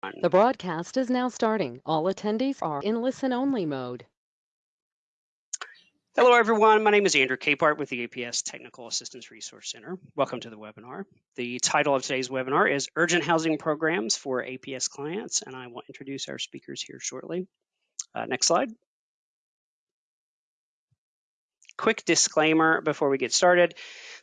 The broadcast is now starting. All attendees are in listen-only mode. Hello, everyone. My name is Andrew Capehart with the APS Technical Assistance Resource Center. Welcome to the webinar. The title of today's webinar is Urgent Housing Programs for APS Clients, and I will introduce our speakers here shortly. Uh, next slide. Quick disclaimer before we get started.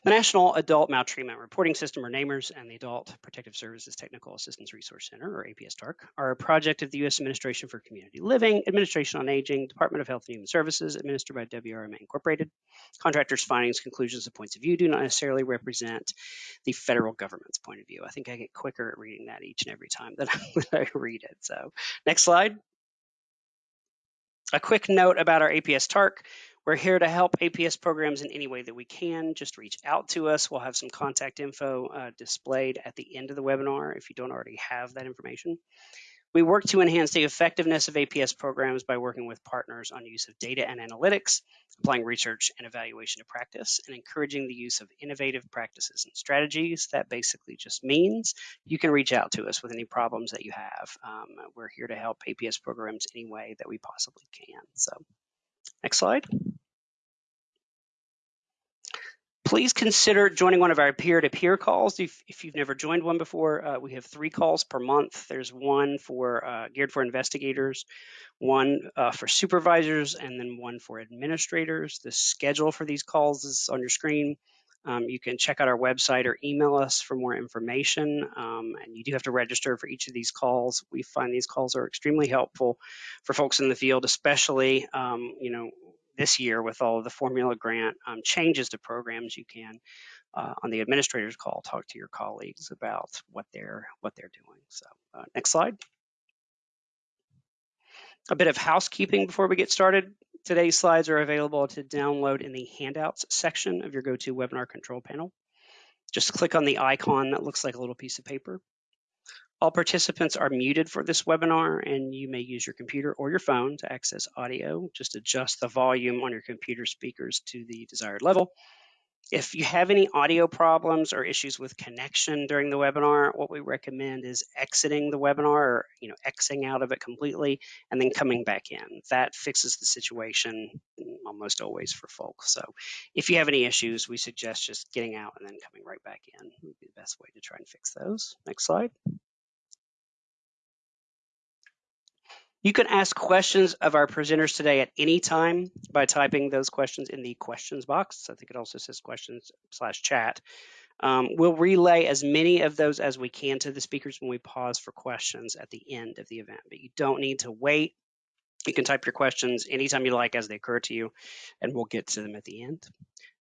The National Adult Maltreatment Reporting System, or NAMRS, and the Adult Protective Services Technical Assistance Resource Center, or APS TARC, are a project of the U.S. Administration for Community Living, Administration on Aging, Department of Health and Human Services, administered by WRMA Incorporated. Contractors' findings, conclusions, and points of view do not necessarily represent the federal government's point of view. I think I get quicker at reading that each and every time that I read it. So, next slide. A quick note about our APS TARC. We're here to help APS programs in any way that we can. Just reach out to us. We'll have some contact info uh, displayed at the end of the webinar if you don't already have that information. We work to enhance the effectiveness of APS programs by working with partners on use of data and analytics, applying research and evaluation to practice, and encouraging the use of innovative practices and strategies. That basically just means you can reach out to us with any problems that you have. Um, we're here to help APS programs any way that we possibly can. So next slide. Please consider joining one of our peer-to-peer calls. If, if, you've never joined one before, uh, we have three calls per month. There's one for uh, geared for investigators, one uh, for supervisors, and then one for administrators. The schedule for these calls is on your screen. Um, you can check out our website or email us for more information. Um, and you do have to register for each of these calls. We find these calls are extremely helpful for folks in the field, especially, um, you know, this year with all of the formula grant um, changes to programs, you can uh, on the administrator's call talk to your colleagues about what they're what they're doing. So uh, next slide. A bit of housekeeping before we get started. Today's slides are available to download in the handouts section of your GoToWebinar control panel. Just click on the icon that looks like a little piece of paper. All participants are muted for this webinar and you may use your computer or your phone to access audio. Just adjust the volume on your computer speakers to the desired level. If you have any audio problems or issues with connection during the webinar, what we recommend is exiting the webinar or you know, Xing out of it completely and then coming back in. That fixes the situation mm, almost always for folks. So if you have any issues, we suggest just getting out and then coming right back in would be the best way to try and fix those. Next slide. You can ask questions of our presenters today at any time by typing those questions in the questions box. I think it also says questions slash chat. Um, we'll relay as many of those as we can to the speakers when we pause for questions at the end of the event, but you don't need to wait. You can type your questions anytime you like as they occur to you, and we'll get to them at the end.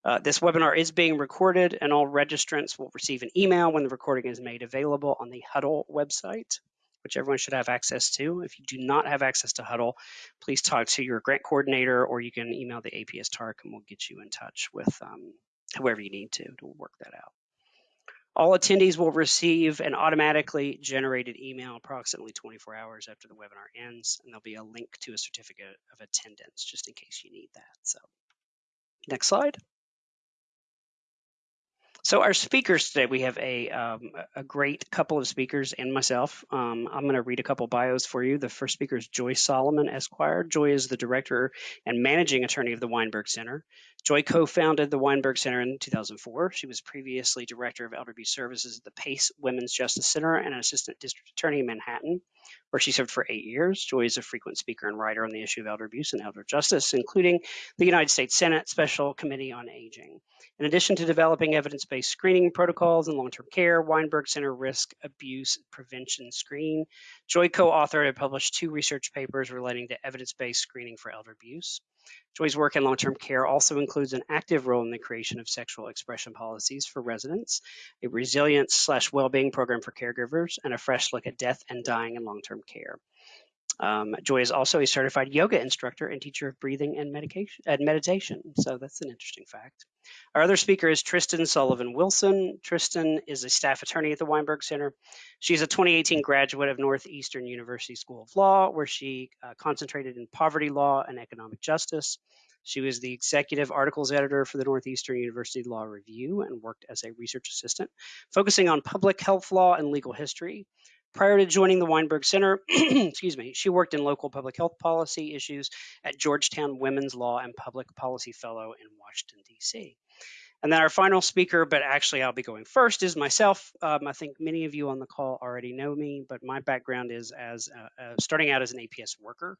Uh, this webinar is being recorded, and all registrants will receive an email when the recording is made available on the Huddle website which everyone should have access to. If you do not have access to Huddle, please talk to your grant coordinator or you can email the APS TARC and we'll get you in touch with um, whoever you need to to work that out. All attendees will receive an automatically generated email approximately 24 hours after the webinar ends, and there'll be a link to a certificate of attendance just in case you need that. So next slide. So our speakers today, we have a, um, a great couple of speakers and myself. Um, I'm going to read a couple bios for you. The first speaker is Joy Solomon Esquire. Joy is the director and managing attorney of the Weinberg Center. Joy co-founded the Weinberg Center in 2004. She was previously director of elder abuse services at the Pace Women's Justice Center and an assistant district attorney in Manhattan, where she served for eight years. Joy is a frequent speaker and writer on the issue of elder abuse and elder justice, including the United States Senate Special Committee on Aging. In addition to developing evidence-based screening protocols in long-term care, Weinberg Center Risk Abuse Prevention Screen, Joy co-authored and published two research papers relating to evidence-based screening for elder abuse. Joy's work in long-term care also includes an active role in the creation of sexual expression policies for residents, a resilience slash well-being program for caregivers, and a fresh look at death and dying in long-term care. Um, Joy is also a certified yoga instructor and teacher of breathing and and meditation. So that's an interesting fact. Our other speaker is Tristan Sullivan Wilson. Tristan is a staff attorney at the Weinberg Center. She's a 2018 graduate of Northeastern University School of Law, where she uh, concentrated in poverty law and economic justice. She was the executive articles editor for the Northeastern University Law Review and worked as a research assistant, focusing on public health law and legal history. Prior to joining the Weinberg Center, excuse me, she worked in local public health policy issues at Georgetown Women's Law and Public Policy Fellow in Washington, D.C. And then our final speaker, but actually I'll be going first, is myself. Um, I think many of you on the call already know me, but my background is as uh, uh, starting out as an APS worker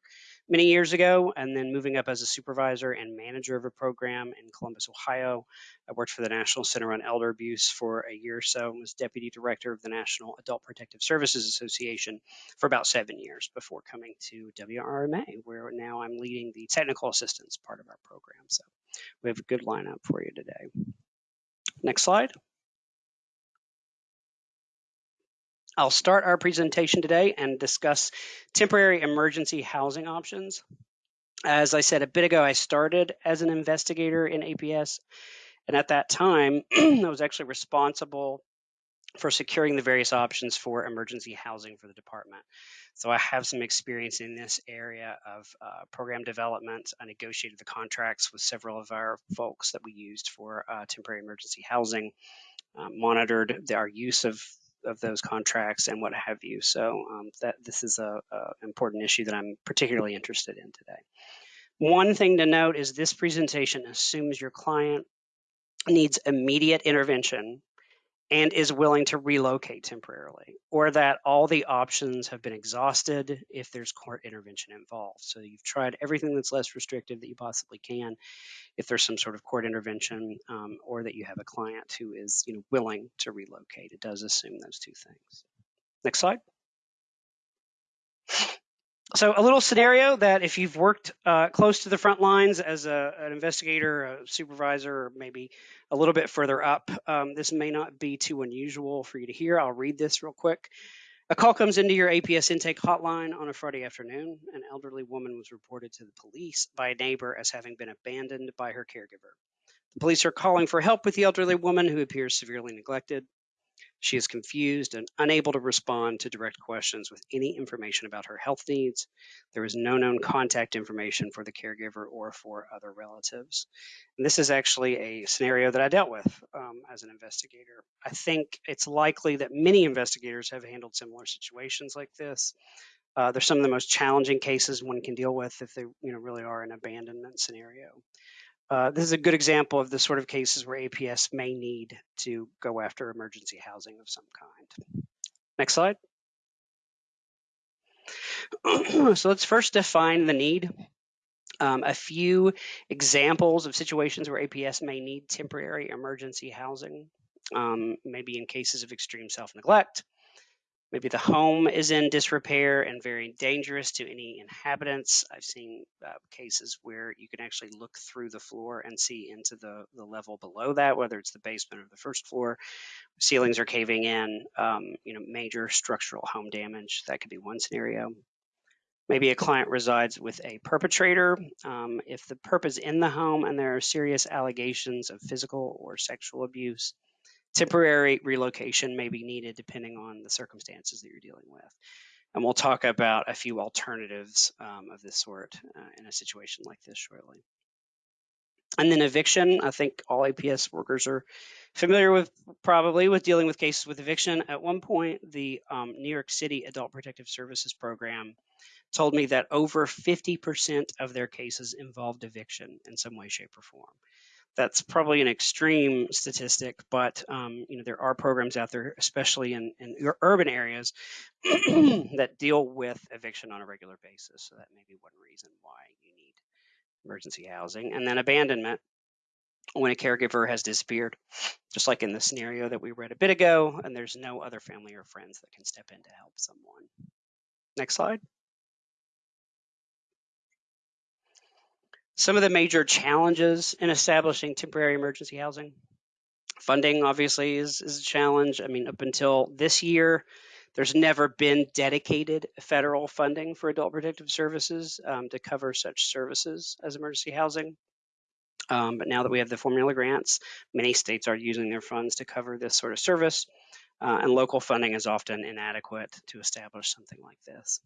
many years ago, and then moving up as a supervisor and manager of a program in Columbus, Ohio. I worked for the National Center on Elder Abuse for a year or so and was deputy director of the National Adult Protective Services Association for about seven years before coming to WRMA, where now I'm leading the technical assistance part of our program. So we have a good lineup for you today. Next slide. I'll start our presentation today and discuss temporary emergency housing options. As I said a bit ago, I started as an investigator in APS, and at that time, I was actually responsible for securing the various options for emergency housing for the department. So I have some experience in this area of uh, program development. I negotiated the contracts with several of our folks that we used for uh, temporary emergency housing, um, monitored the, our use of of those contracts and what have you. So um, that this is a, a important issue that I'm particularly interested in today. One thing to note is this presentation assumes your client needs immediate intervention and is willing to relocate temporarily, or that all the options have been exhausted if there's court intervention involved. So you've tried everything that's less restrictive that you possibly can if there's some sort of court intervention, um, or that you have a client who is you know, willing to relocate. It does assume those two things. Next slide. So a little scenario that if you've worked uh, close to the front lines as a, an investigator, a supervisor, or maybe a little bit further up, um, this may not be too unusual for you to hear. I'll read this real quick. A call comes into your APS intake hotline on a Friday afternoon. An elderly woman was reported to the police by a neighbor as having been abandoned by her caregiver. The police are calling for help with the elderly woman who appears severely neglected. She is confused and unable to respond to direct questions with any information about her health needs. There is no known contact information for the caregiver or for other relatives. And this is actually a scenario that I dealt with um, as an investigator. I think it's likely that many investigators have handled similar situations like this. Uh, they're some of the most challenging cases one can deal with if they you know, really are an abandonment scenario. Uh, this is a good example of the sort of cases where APS may need to go after emergency housing of some kind. Next slide. so let's first define the need. Um, a few examples of situations where APS may need temporary emergency housing, um, maybe in cases of extreme self-neglect, Maybe the home is in disrepair and very dangerous to any inhabitants. I've seen uh, cases where you can actually look through the floor and see into the, the level below that, whether it's the basement or the first floor. Ceilings are caving in, um, you know, major structural home damage. That could be one scenario. Maybe a client resides with a perpetrator. Um, if the perp is in the home and there are serious allegations of physical or sexual abuse, temporary relocation may be needed depending on the circumstances that you're dealing with. And we'll talk about a few alternatives um, of this sort uh, in a situation like this shortly. And then eviction, I think all APS workers are familiar with probably with dealing with cases with eviction. At one point, the um, New York City Adult Protective Services Program told me that over 50% of their cases involved eviction in some way, shape, or form that's probably an extreme statistic, but um, you know there are programs out there, especially in, in urban areas, that deal with eviction on a regular basis. So that may be one reason why you need emergency housing. And then abandonment, when a caregiver has disappeared, just like in the scenario that we read a bit ago, and there's no other family or friends that can step in to help someone. Next slide. Some of the major challenges in establishing temporary emergency housing. Funding obviously is, is a challenge. I mean, up until this year, there's never been dedicated federal funding for adult protective services um, to cover such services as emergency housing. Um, but now that we have the formula grants, many states are using their funds to cover this sort of service, uh, and local funding is often inadequate to establish something like this.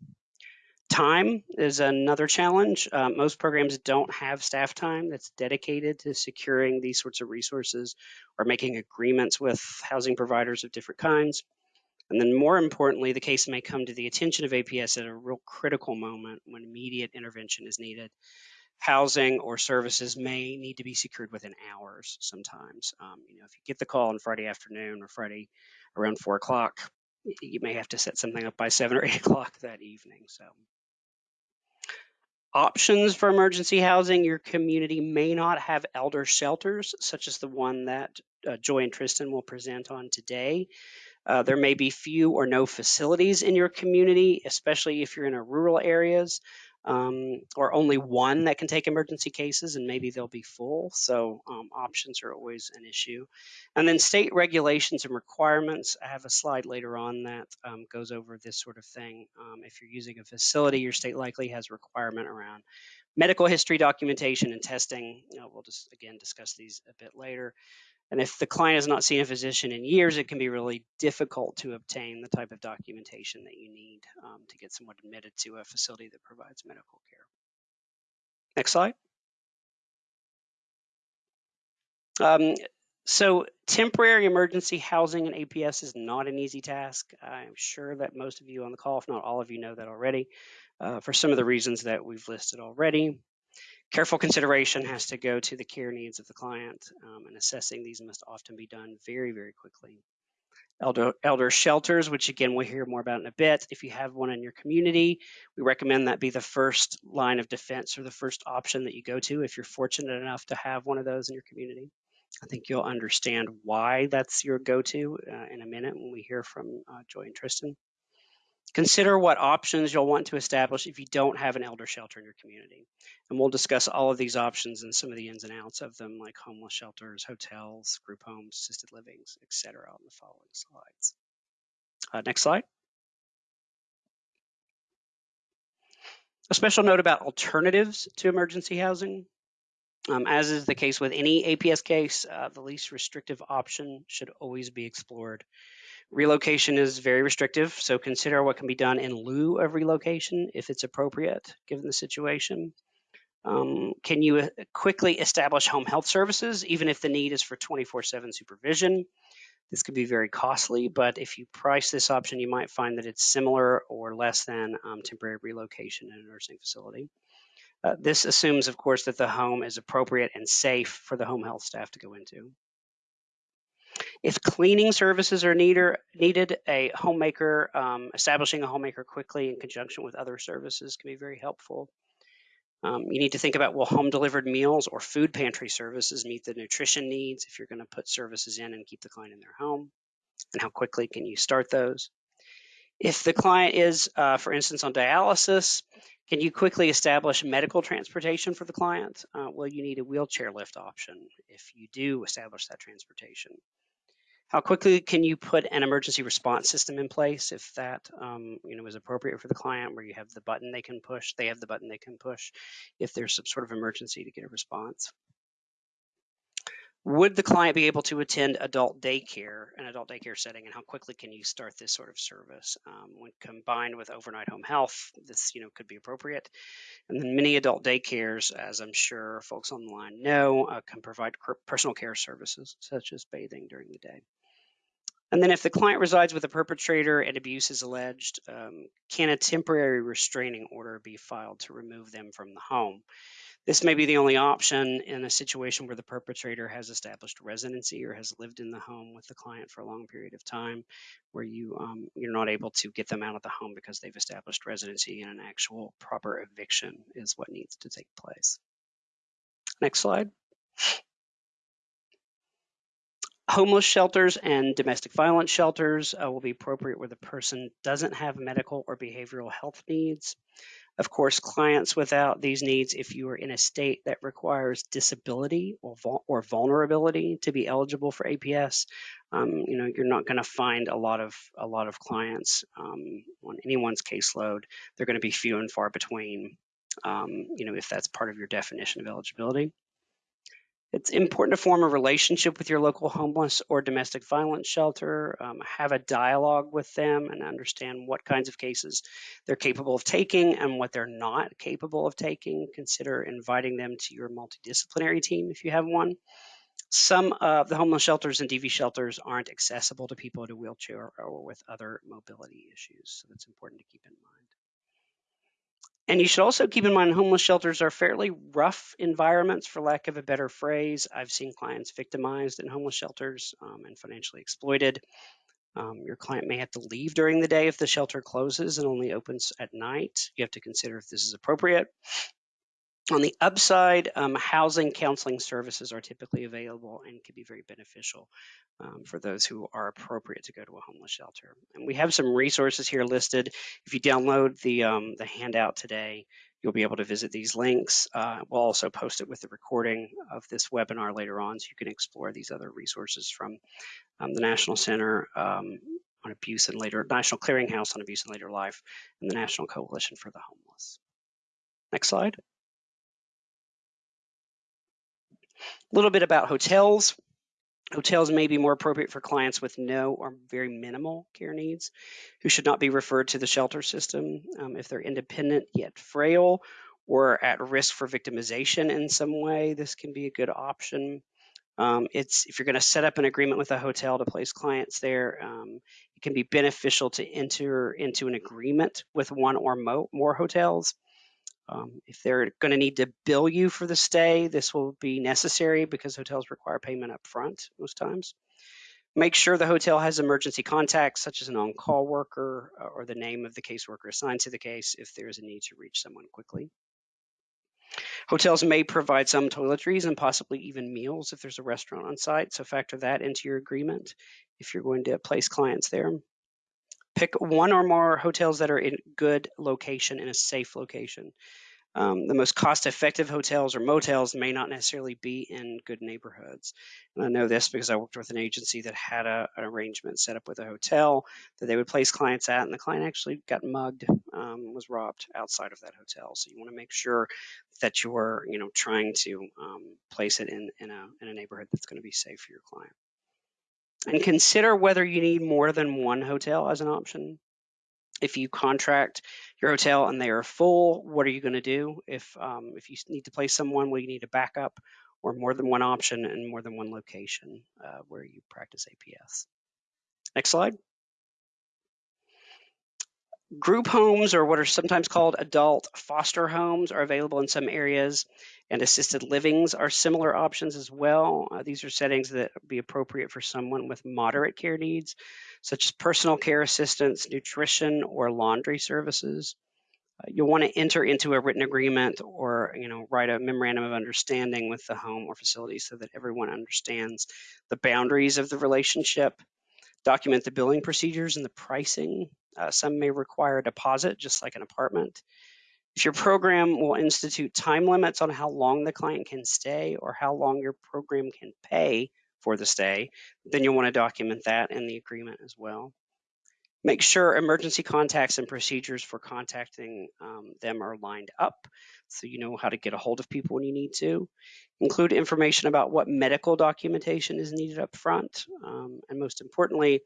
Time is another challenge. Uh, most programs don't have staff time that's dedicated to securing these sorts of resources or making agreements with housing providers of different kinds. And then more importantly, the case may come to the attention of APS at a real critical moment when immediate intervention is needed. Housing or services may need to be secured within hours sometimes. Um, you know, if you get the call on Friday afternoon or Friday around four o'clock, you may have to set something up by seven or eight o'clock that evening. So options for emergency housing, your community may not have elder shelters, such as the one that uh, Joy and Tristan will present on today. Uh, there may be few or no facilities in your community, especially if you're in a rural areas, um, or only one that can take emergency cases, and maybe they'll be full. So um, options are always an issue. And then state regulations and requirements. I have a slide later on that um, goes over this sort of thing. Um, if you're using a facility, your state likely has requirement around medical history documentation and testing. You know, we'll just again discuss these a bit later. And if the client has not seen a physician in years, it can be really difficult to obtain the type of documentation that you need um, to get someone admitted to a facility that provides medical care. Next slide. Um, so temporary emergency housing in APS is not an easy task. I'm sure that most of you on the call, if not all of you, know that already uh, for some of the reasons that we've listed already. Careful consideration has to go to the care needs of the client, um, and assessing these must often be done very, very quickly. Elder, elder shelters, which again we'll hear more about in a bit. If you have one in your community, we recommend that be the first line of defense or the first option that you go to if you're fortunate enough to have one of those in your community. I think you'll understand why that's your go-to uh, in a minute when we hear from uh, Joy and Tristan. Consider what options you'll want to establish if you don't have an elder shelter in your community. And we'll discuss all of these options and some of the ins and outs of them, like homeless shelters, hotels, group homes, assisted livings, etc. on the following slides. Uh, next slide. A special note about alternatives to emergency housing. Um, as is the case with any APS case, uh, the least restrictive option should always be explored. Relocation is very restrictive, so consider what can be done in lieu of relocation if it's appropriate given the situation. Um, can you uh, quickly establish home health services, even if the need is for 24 7 supervision? This could be very costly, but if you price this option, you might find that it's similar or less than um, temporary relocation in a nursing facility. Uh, this assumes, of course, that the home is appropriate and safe for the home health staff to go into. If cleaning services are needed, a homemaker, um, establishing a homemaker quickly in conjunction with other services can be very helpful. Um, you need to think about will home delivered meals or food pantry services meet the nutrition needs if you're going to put services in and keep the client in their home? And how quickly can you start those? If the client is, uh, for instance, on dialysis, can you quickly establish medical transportation for the client? Uh, will you need a wheelchair lift option if you do establish that transportation? How quickly can you put an emergency response system in place if that um, you know is appropriate for the client, where you have the button they can push, they have the button they can push if there's some sort of emergency to get a response. Would the client be able to attend adult daycare, an adult daycare setting, and how quickly can you start this sort of service? Um, when combined with overnight home health, this you know could be appropriate. And then many adult daycares, as I'm sure folks on the line know, uh, can provide personal care services such as bathing during the day. And then if the client resides with a perpetrator and abuse is alleged, um, can a temporary restraining order be filed to remove them from the home? This may be the only option in a situation where the perpetrator has established residency or has lived in the home with the client for a long period of time, where you um, you're not able to get them out of the home because they've established residency and an actual proper eviction is what needs to take place. Next slide. Homeless shelters and domestic violence shelters uh, will be appropriate where the person doesn't have medical or behavioral health needs. Of course, clients without these needs, if you are in a state that requires disability or, or vulnerability to be eligible for APS, um, you know you're not going to find a lot of a lot of clients um, on anyone's caseload. They're going to be few and far between. Um, you know if that's part of your definition of eligibility. It's important to form a relationship with your local homeless or domestic violence shelter, um, have a dialogue with them and understand what kinds of cases they're capable of taking and what they're not capable of taking. Consider inviting them to your multidisciplinary team if you have one. some of the homeless shelters and DV shelters aren't accessible to people in a wheelchair or with other mobility issues. So that's important to keep in mind. And you should also keep in mind homeless shelters are fairly rough environments, for lack of a better phrase. I've seen clients victimized in homeless shelters um, and financially exploited. Um, your client may have to leave during the day if the shelter closes and only opens at night. You have to consider if this is appropriate. On the upside, um, housing counseling services are typically available and can be very beneficial um, for those who are appropriate to go to a homeless shelter. And we have some resources here listed. If you download the, um, the handout today, you'll be able to visit these links. Uh, we'll also post it with the recording of this webinar later on so you can explore these other resources from um, the National Center um, on Abuse and Later, National Clearinghouse on Abuse and Later Life, and the National Coalition for the Homeless. Next slide. A little bit about hotels. Hotels may be more appropriate for clients with no or very minimal care needs who should not be referred to the shelter system um, if they're independent yet frail or at risk for victimization in some way. This can be a good option. Um, it's if you're going to set up an agreement with a hotel to place clients there, um, it can be beneficial to enter into an agreement with one or mo more hotels um, if they're going to need to bill you for the stay, this will be necessary because hotels require payment up front most times. Make sure the hotel has emergency contacts, such as an on-call worker uh, or the name of the caseworker assigned to the case if there is a need to reach someone quickly. Hotels may provide some toiletries and possibly even meals if there's a restaurant on site, so factor that into your agreement if you're going to place clients there. Pick one or more hotels that are in good location, in a safe location. Um, the most cost-effective hotels or motels may not necessarily be in good neighborhoods. And I know this because I worked with an agency that had a, an arrangement set up with a hotel that they would place clients at, and the client actually got mugged, um, was robbed outside of that hotel. So you want to make sure that you're, you know, trying to um, place it in in a in a neighborhood that's going to be safe for your client and consider whether you need more than one hotel as an option. If you contract your hotel and they are full, what are you going to do? If um, if you need to place someone, will you need a backup or more than one option and more than one location uh, where you practice APS? Next slide. Group homes, or what are sometimes called adult foster homes, are available in some areas, and assisted livings are similar options as well. Uh, these are settings that would be appropriate for someone with moderate care needs, such as personal care assistance, nutrition, or laundry services. Uh, you'll want to enter into a written agreement or you know write a memorandum of understanding with the home or facility so that everyone understands the boundaries of the relationship document the billing procedures and the pricing. Uh, some may require a deposit, just like an apartment. If your program will institute time limits on how long the client can stay or how long your program can pay for the stay, then you'll want to document that in the agreement as well. Make sure emergency contacts and procedures for contacting um, them are lined up so you know how to get a hold of people when you need to. Include information about what medical documentation is needed up front. Um, and most importantly,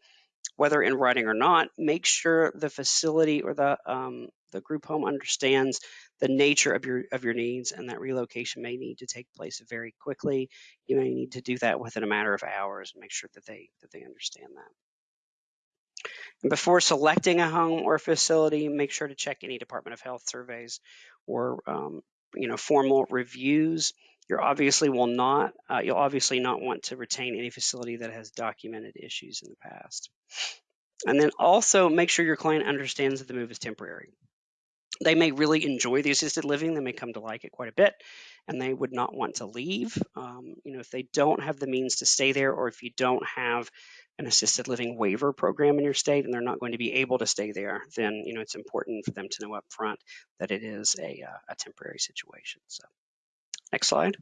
whether in writing or not, make sure the facility or the, um, the group home understands the nature of your of your needs and that relocation may need to take place very quickly. You may need to do that within a matter of hours and make sure that they that they understand that. And before selecting a home or facility, make sure to check any Department of Health surveys or um, you know formal reviews. You obviously will not. Uh, you'll obviously not want to retain any facility that has documented issues in the past. And then also make sure your client understands that the move is temporary. They may really enjoy the assisted living. They may come to like it quite a bit, and they would not want to leave. Um, you know, if they don't have the means to stay there, or if you don't have an assisted living waiver program in your state and they're not going to be able to stay there, then you know it's important for them to know up front that it is a, uh, a temporary situation. So next slide.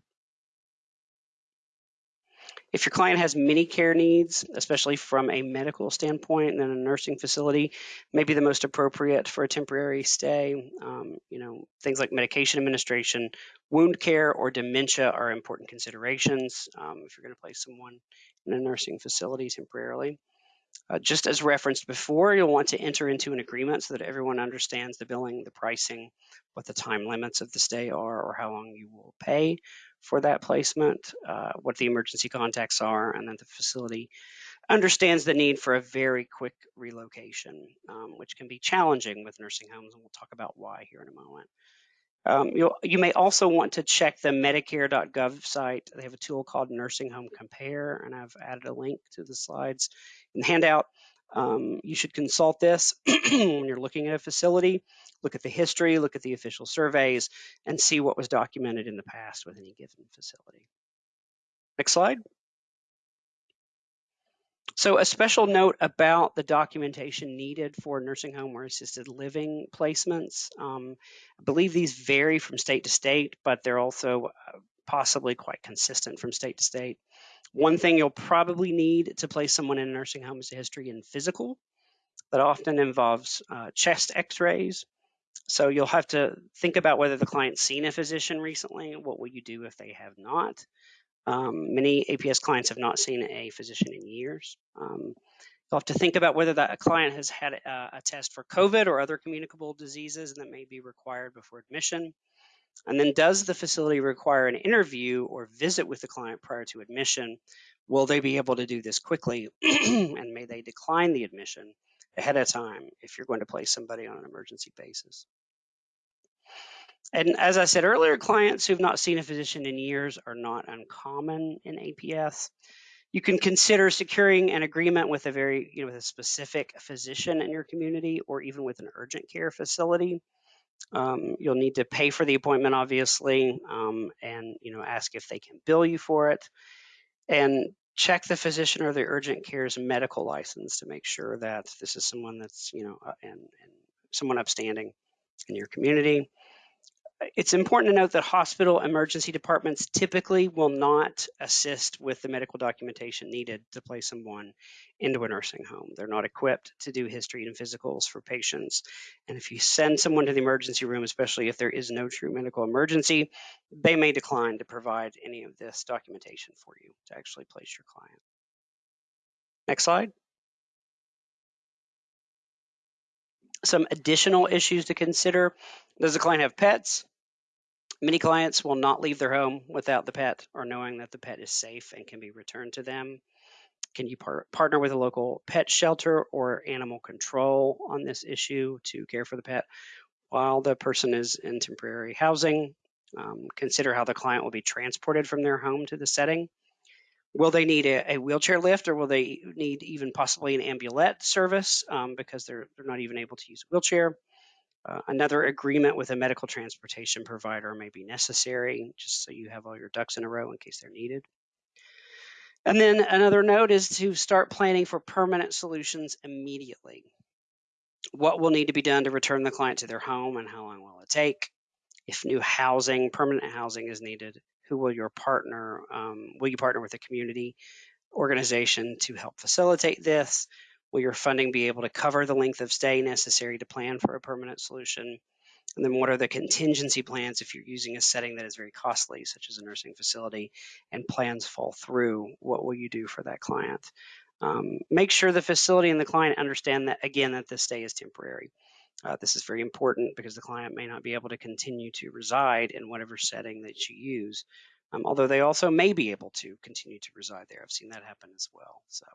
If your client has many care needs, especially from a medical standpoint and in a nursing facility, maybe the most appropriate for a temporary stay. Um, you know, things like medication administration, wound care, or dementia are important considerations um, if you're going to place someone in a nursing facility temporarily. Uh, just as referenced before, you'll want to enter into an agreement so that everyone understands the billing, the pricing, what the time limits of the stay are, or how long you will pay for that placement, uh, what the emergency contacts are, and then the facility understands the need for a very quick relocation, um, which can be challenging with nursing homes, and we'll talk about why here in a moment. Um, you may also want to check the Medicare.gov site. They have a tool called Nursing Home Compare, and I've added a link to the slides and handout. Um, you should consult this when you're looking at a facility. Look at the history, look at the official surveys, and see what was documented in the past with any given facility. Next slide. So a special note about the documentation needed for nursing home or assisted living placements. Um, I believe these vary from state to state, but they're also uh, possibly quite consistent from state to state. One thing you'll probably need to place someone in a nursing home is a history and physical. That often involves uh, chest x-rays. So you'll have to think about whether the client's seen a physician recently. What will you do if they have not? Um, many APS clients have not seen a physician in years. Um, you'll have to think about whether that client has had a, a, test for COVID or other communicable diseases that may be required before admission. And then does the facility require an interview or visit with the client prior to admission? Will they be able to do this quickly? and may they decline the admission ahead of time if you're going to place somebody on an emergency basis? And as I said earlier, clients who've not seen a physician in years are not uncommon in APS. You can consider securing an agreement with a very, you know, with a specific physician in your community or even with an urgent care facility. Um, you'll need to pay for the appointment, obviously, um, and you know, ask if they can bill you for it. And check the physician or the urgent care's medical license to make sure that this is someone that's, you know, uh, and, and someone upstanding in your community it's important to note that hospital emergency departments typically will not assist with the medical documentation needed to place someone into a nursing home. They're not equipped to do history and physicals for patients. And if you send someone to the emergency room, especially if there is no true medical emergency, they may decline to provide any of this documentation for you to actually place your client. Next slide. Some additional issues to consider. Does the client have pets? Many clients will not leave their home without the pet or knowing that the pet is safe and can be returned to them. Can you par partner with a local pet shelter or animal control on this issue to care for the pet while the person is in temporary housing? Um, consider how the client will be transported from their home to the setting. Will they need a, a wheelchair lift or will they need even possibly an ambulette service um, because they're, they're not even able to use a wheelchair? Uh, another agreement with a medical transportation provider may be necessary, just so you have all your ducks in a row in case they're needed. And then another note is to start planning for permanent solutions immediately. What will need to be done to return the client to their home and how long will it take? If new housing, permanent housing is needed, who will your partner, um, will you partner with a community organization to help facilitate this? Will your funding be able to cover the length of stay necessary to plan for a permanent solution? And then what are the contingency plans if you're using a setting that is very costly, such as a nursing facility, and plans fall through? What will you do for that client? Um, make sure the facility and the client understand that, again, that the stay is temporary. Uh, this is very important because the client may not be able to continue to reside in whatever setting that you use, um, although they also may be able to continue to reside there. I've seen that happen as well. So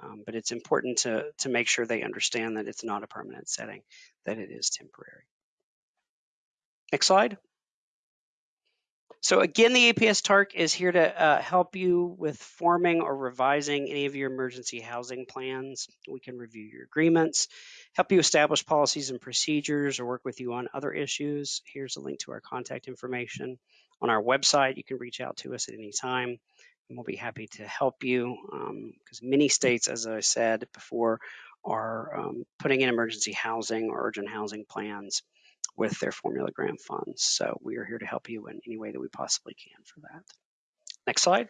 um, but it's important to, to make sure they understand that it's not a permanent setting, that it is temporary. Next slide. So again, the APS TARC is here to uh, help you with forming or revising any of your emergency housing plans. We can review your agreements, help you establish policies and procedures, or work with you on other issues. Here's a link to our contact information. On our website, you can reach out to us at any time and we'll be happy to help you because um, many states, as I said before, are um, putting in emergency housing or urgent housing plans with their formula grant funds. So we are here to help you in any way that we possibly can for that. Next slide.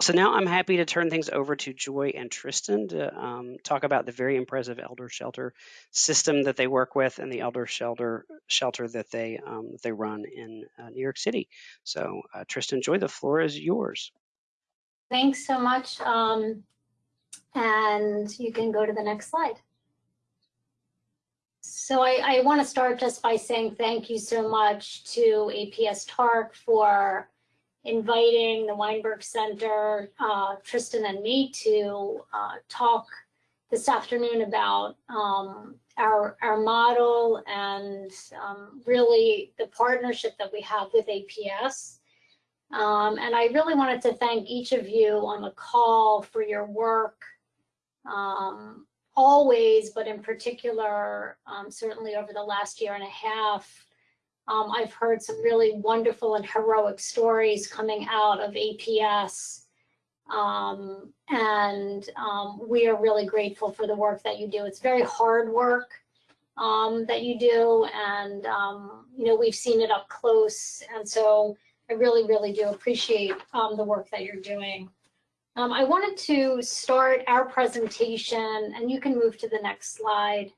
So now I'm happy to turn things over to Joy and Tristan to um, talk about the very impressive elder shelter system that they work with and the elder shelter shelter that they um, they run in uh, New York City. So uh, Tristan, Joy, the floor is yours. Thanks so much. Um, and you can go to the next slide. So I, I want to start just by saying thank you so much to APS TARC for inviting the Weinberg Center, uh, Tristan and me to uh, talk this afternoon about um, our, our model and um, really the partnership that we have with APS. Um, and I really wanted to thank each of you on the call for your work um, always, but in particular, um, certainly over the last year and a half, um, I've heard some really wonderful and heroic stories coming out of APS. Um, and um, we are really grateful for the work that you do. It's very hard work um, that you do, and um, you know we've seen it up close. And so I really, really do appreciate the work that you're doing. Um, I wanted to start our presentation, and you can move to the next slide,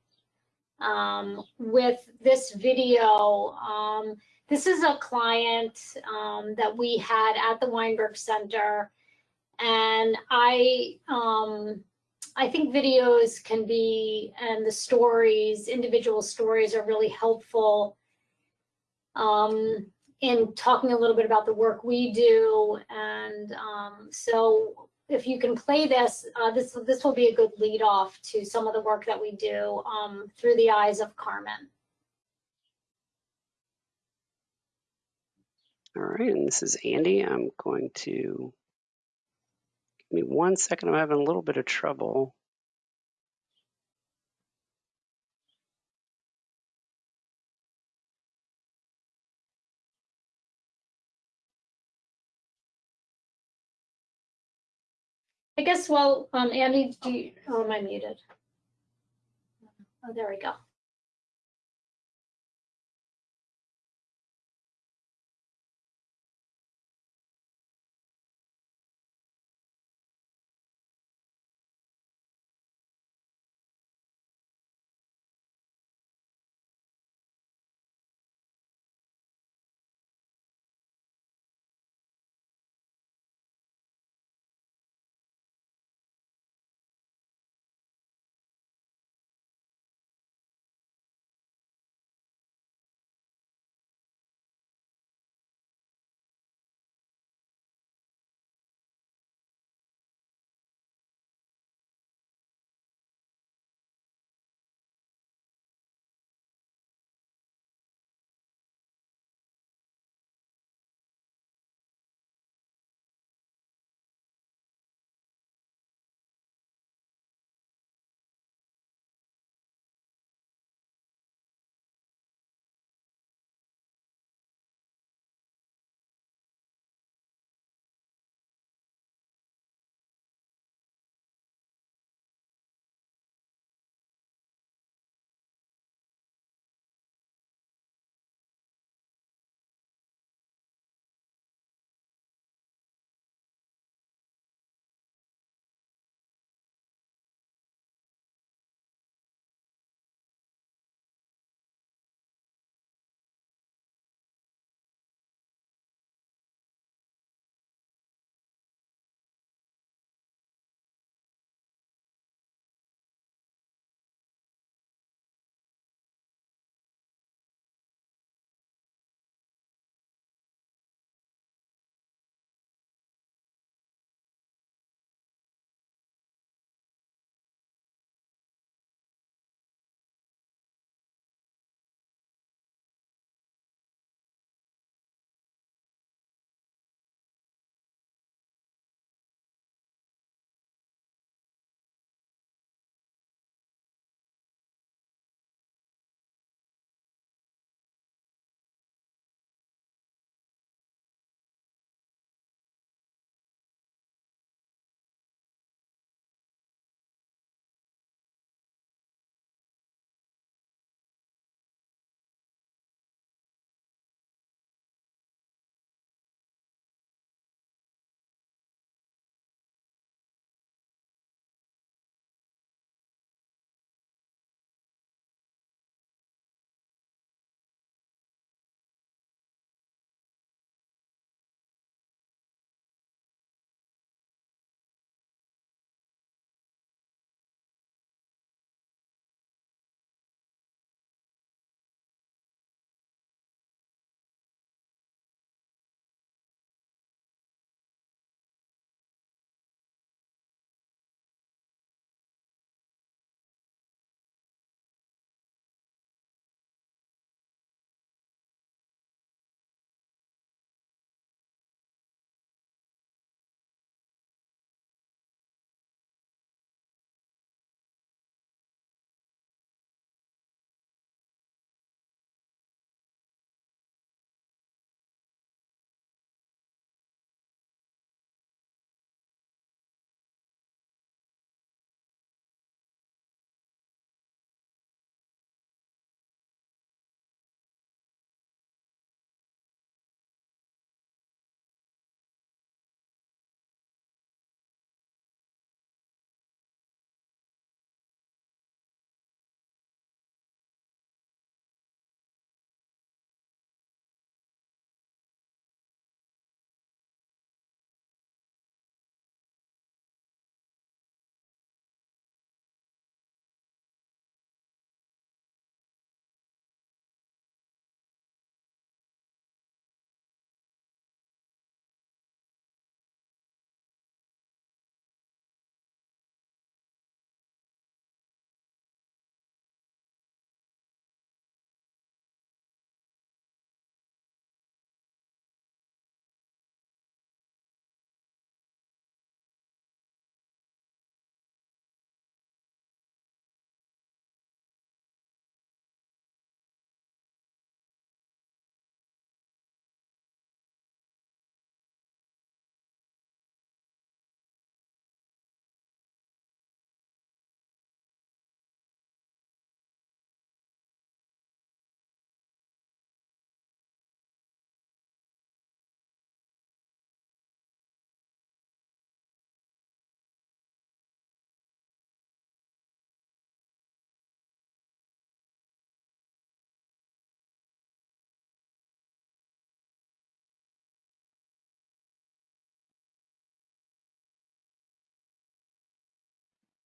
um, with this video. Um, this is a client um, that we had at the Weinberg Center, and I, um, I think videos can be, and the stories, individual stories are really helpful um, in talking a little bit about the work we do. And um, so if you can play this, uh, this this will be a good lead off to some of the work that we do um, through the eyes of Carmen. All right, and this is Andy. I'm going to give me one second. I'm having a little bit of trouble. I guess, well, um, Andy, do you, oh, am I muted? Oh, there we go.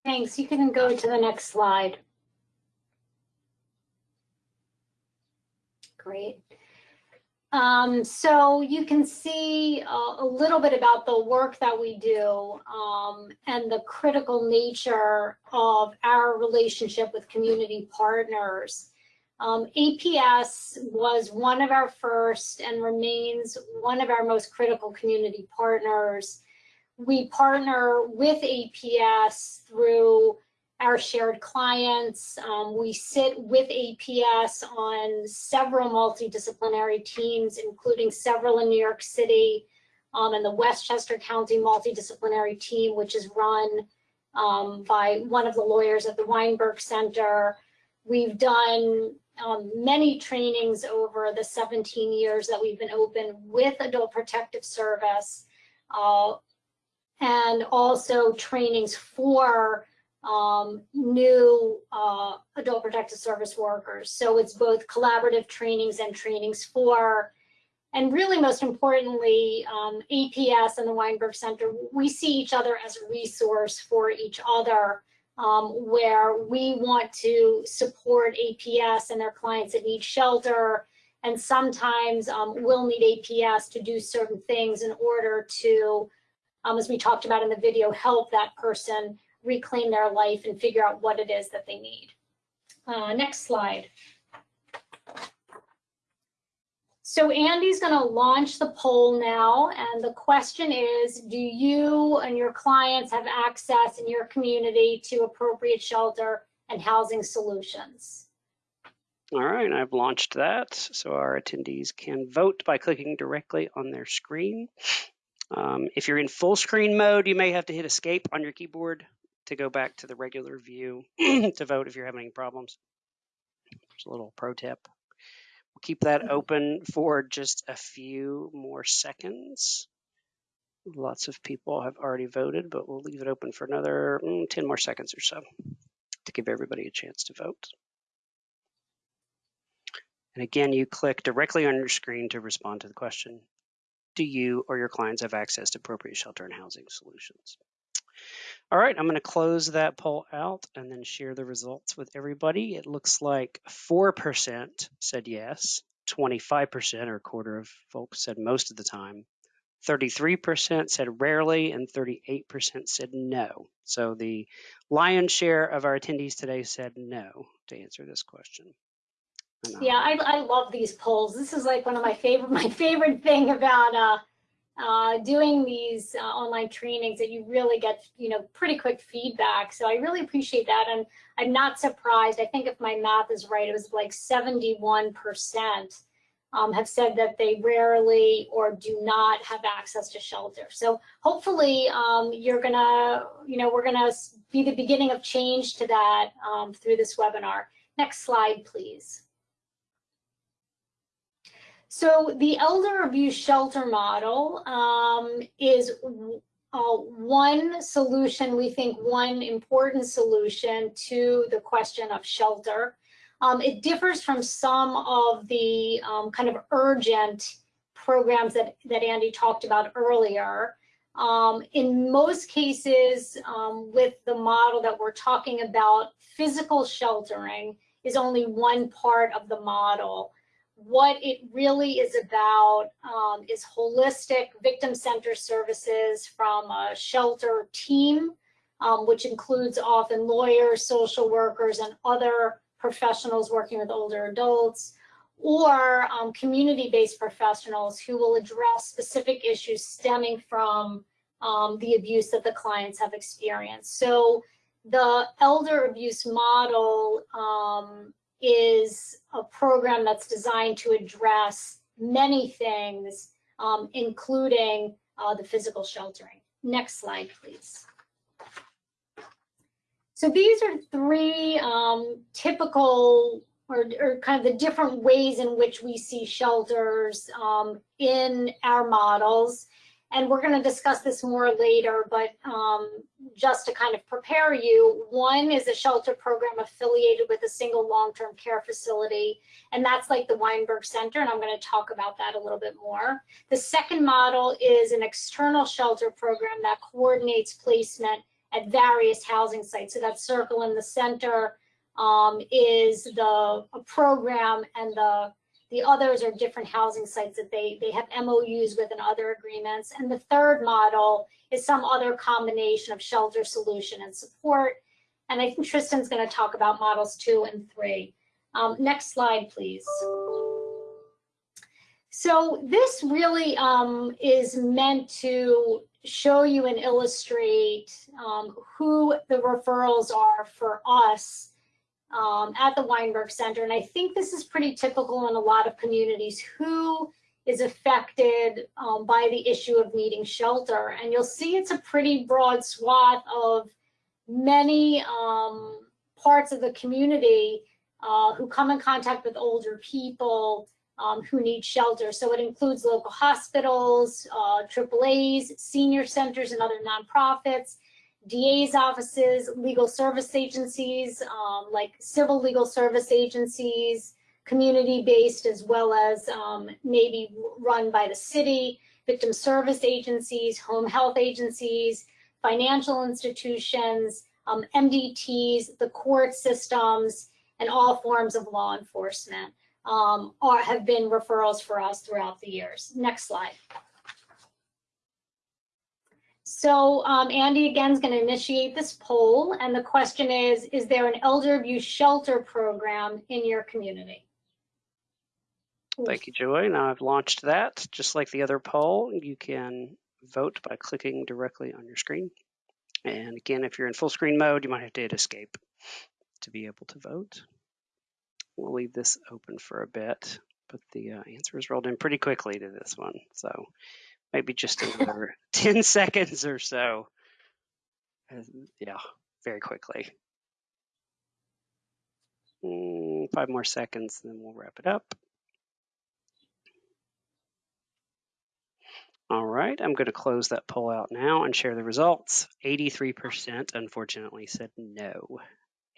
Thanks. You can go to the next slide. Great. Um, so you can see uh, a little bit about the work that we do um, and the critical nature of our relationship with community partners. Um, APS was one of our first and remains one of our most critical community partners. We partner with APS through our shared clients. Um, we sit with APS on several multidisciplinary teams, including several in New York City um, and the Westchester County multidisciplinary team, which is run um, by one of the lawyers at the Weinberg Center. We've done um, many trainings over the 17 years that we've been open with Adult Protective Service uh, and also trainings for um, new uh, adult protective service workers. So it's both collaborative trainings and trainings for, and really most importantly, um, APS and the Weinberg Center, we see each other as a resource for each other um, where we want to support APS and their clients that need shelter. And sometimes um, we'll need APS to do certain things in order to, um, as we talked about in the video, help that person reclaim their life and figure out what it is that they need. Uh, next slide. So Andy's going to launch the poll now, and the question is, do you and your clients have access in your community to appropriate shelter and housing solutions? All right, I've launched that, so our attendees can vote by clicking directly on their screen. Um, if you're in full screen mode, you may have to hit escape on your keyboard to go back to the regular view to vote if you're having any problems. There's a little pro tip. We'll keep that mm-hmm. open for just a few more seconds. Lots of people have already voted, but we'll leave it open for another mm, 10 more seconds or so to give everybody a chance to vote. And again, you click directly on your screen to respond to the question. Do you or your clients have access to appropriate shelter and housing solutions? All right, I'm going to close that poll out and then share the results with everybody. It looks like 4% said yes, 25% or a quarter of folks said most of the time, 33% said rarely, and 38% said no. So the lion's share of our attendees today said no to answer this question. Yeah, I, I love these polls. This is like one of my favorite, my favorite thing about uh, uh, doing these uh, online trainings that you really get, you know, pretty quick feedback. So I really appreciate that. And I'm not surprised. I think if my math is right, it was like 71% um, have said that they rarely or do not have access to shelter. So hopefully um, you're gonna, you know, we're gonna be the beginning of change to that um, through this webinar. Next slide, please. So the elder abuse shelter model um, is uh, one solution, we think one important solution to the question of shelter. Um, it differs from some of the um, kind of urgent programs that, that Andy talked about earlier. Um, in most cases, um, with the model that we're talking about, physical sheltering is only one part of the model what it really is about um, is holistic victim-centered services from a shelter team, um, which includes often lawyers, social workers, and other professionals working with older adults, or um, community-based professionals who will address specific issues stemming from um, the abuse that the clients have experienced. So the elder abuse model um, is a program that's designed to address many things, um, including uh, the physical sheltering. Next slide, please. So these are three um, typical or, or, kind of the different ways in which we see shelters um, in our models and we're going to discuss this more later, but um, just to kind of prepare you, one is a shelter program affiliated with a single long-term care facility, and that's like the Weinberg Center, and I'm going to talk about that a little bit more. The second model is an external shelter program that coordinates placement at various housing sites. So that circle in the center um, is the program and the the others are different housing sites that they, they have MOUs with and other agreements. And the third model is some other combination of shelter solution and support. And I think Tristan's going to talk about models two and three. Um, next slide, please. So this really um, is meant to show you and illustrate um, who the referrals are for us um, at the Weinberg Center. And I think this is pretty typical in a lot of communities who is affected um, by the issue of needing shelter. And you'll see it's a pretty broad swath of many um, parts of the community uh, who come in contact with older people, um, who need shelter. So it includes local hospitals, uh, AAAs, senior centers, and other nonprofits, DA's offices, legal service agencies, um, like civil legal service agencies, community-based as well as um, maybe run by the city, victim service agencies, home health agencies, financial institutions, um, MDTs, the court systems, and all forms of law enforcement um, are, have been referrals for us throughout the years. Next slide. So um, Andy again is going to initiate this poll, and the question is, is there an elder abuse shelter program in your community? Thank you, Joy. Now I've launched that. Just like the other poll, you can vote by clicking directly on your screen. And again, if you're in full screen mode, you might have to hit escape to be able to vote. We'll leave this open for a bit, but the uh, answers rolled in pretty quickly to this one. So maybe just another 10 seconds or so. Yeah, very quickly. Mm, five more seconds, then we'll wrap it up. All right, I'm going to close that poll out now and share the results. 83% unfortunately said no.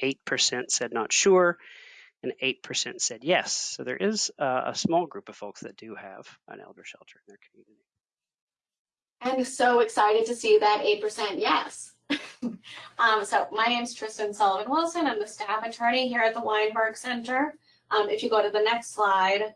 8% said not sure, and 8% said yes. So there is uh, a small group of folks that do have an elder shelter in their community. And so excited to see that 8% yes. um, so my name is Tristan Sullivan Wilson. I'm the staff attorney here at the Weinberg Center. Um, if you go to the next slide,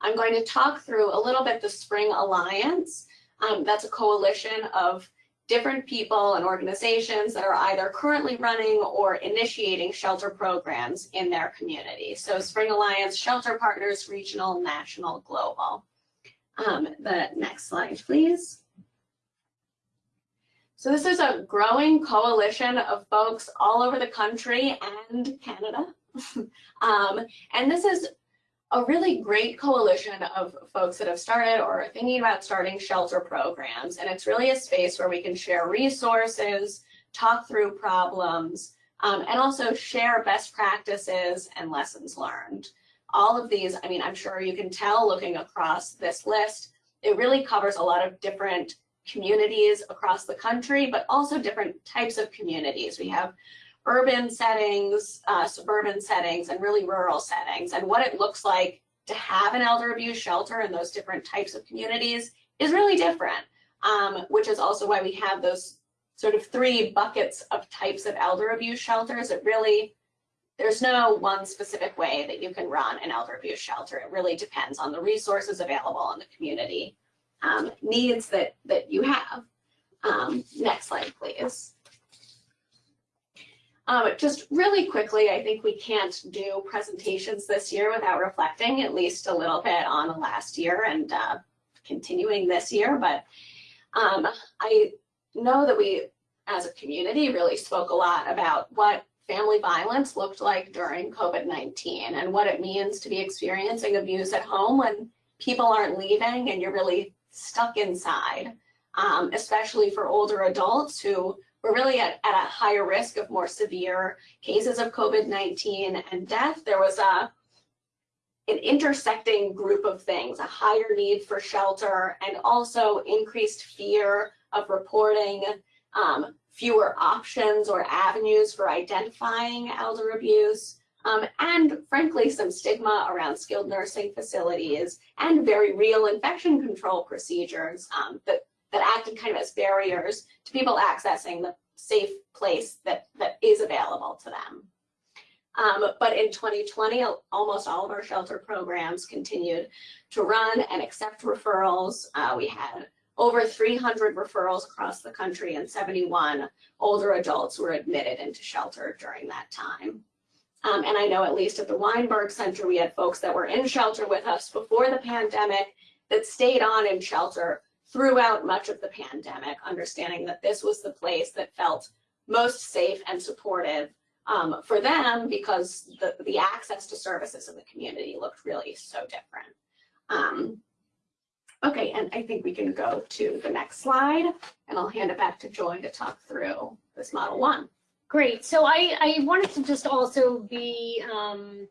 I'm going to talk through a little bit the Spring Alliance. Um, that's a coalition of different people and organizations that are either currently running or initiating shelter programs in their community. So Spring Alliance, Shelter Partners, Regional, National, Global. Um, the next slide, please. So this is a growing coalition of folks all over the country and Canada. um, and this is a really great coalition of folks that have started or are thinking about starting shelter programs. And it's really a space where we can share resources, talk through problems, um, and also share best practices and lessons learned. All of these, I mean, I'm sure you can tell looking across this list, it really covers a lot of different communities across the country, but also different types of communities. We have urban settings, uh, suburban settings, and really rural settings. And what it looks like to have an elder abuse shelter in those different types of communities is really different, um, which is also why we have those sort of three buckets of types of elder abuse shelters. It really, there's no one specific way that you can run an elder abuse shelter. It really depends on the resources available in the community um, needs that, that you have. Um, next slide, please. Um, just really quickly, I think we can't do presentations this year without reflecting at least a little bit on the last year and uh, continuing this year. But um, I know that we, as a community, really spoke a lot about what family violence looked like during COVID-19 and what it means to be experiencing abuse at home when people aren't leaving and you're really stuck inside, um, especially for older adults who we're really at, at a higher risk of more severe cases of COVID-19 and death. There was a an intersecting group of things, a higher need for shelter and also increased fear of reporting, um, fewer options or avenues for identifying elder abuse, um, and frankly, some stigma around skilled nursing facilities and very real infection control procedures um, that that acted kind of as barriers to people accessing the, safe place that, that is available to them. Um, but in 2020, almost all of our shelter programs continued to run and accept referrals. Uh, we had over 300 referrals across the country and 71 older adults were admitted into shelter during that time. Um, and I know at least at the Weinberg Center, we had folks that were in shelter with us before the pandemic that stayed on in shelter throughout much of the pandemic, understanding that this was the place that felt most safe and supportive um, for them because the, the access to services in the community looked really so different. Um, okay, and I think we can go to the next slide and I'll hand it back to Joy to talk through this model one. Great. So I, I wanted to just also be um,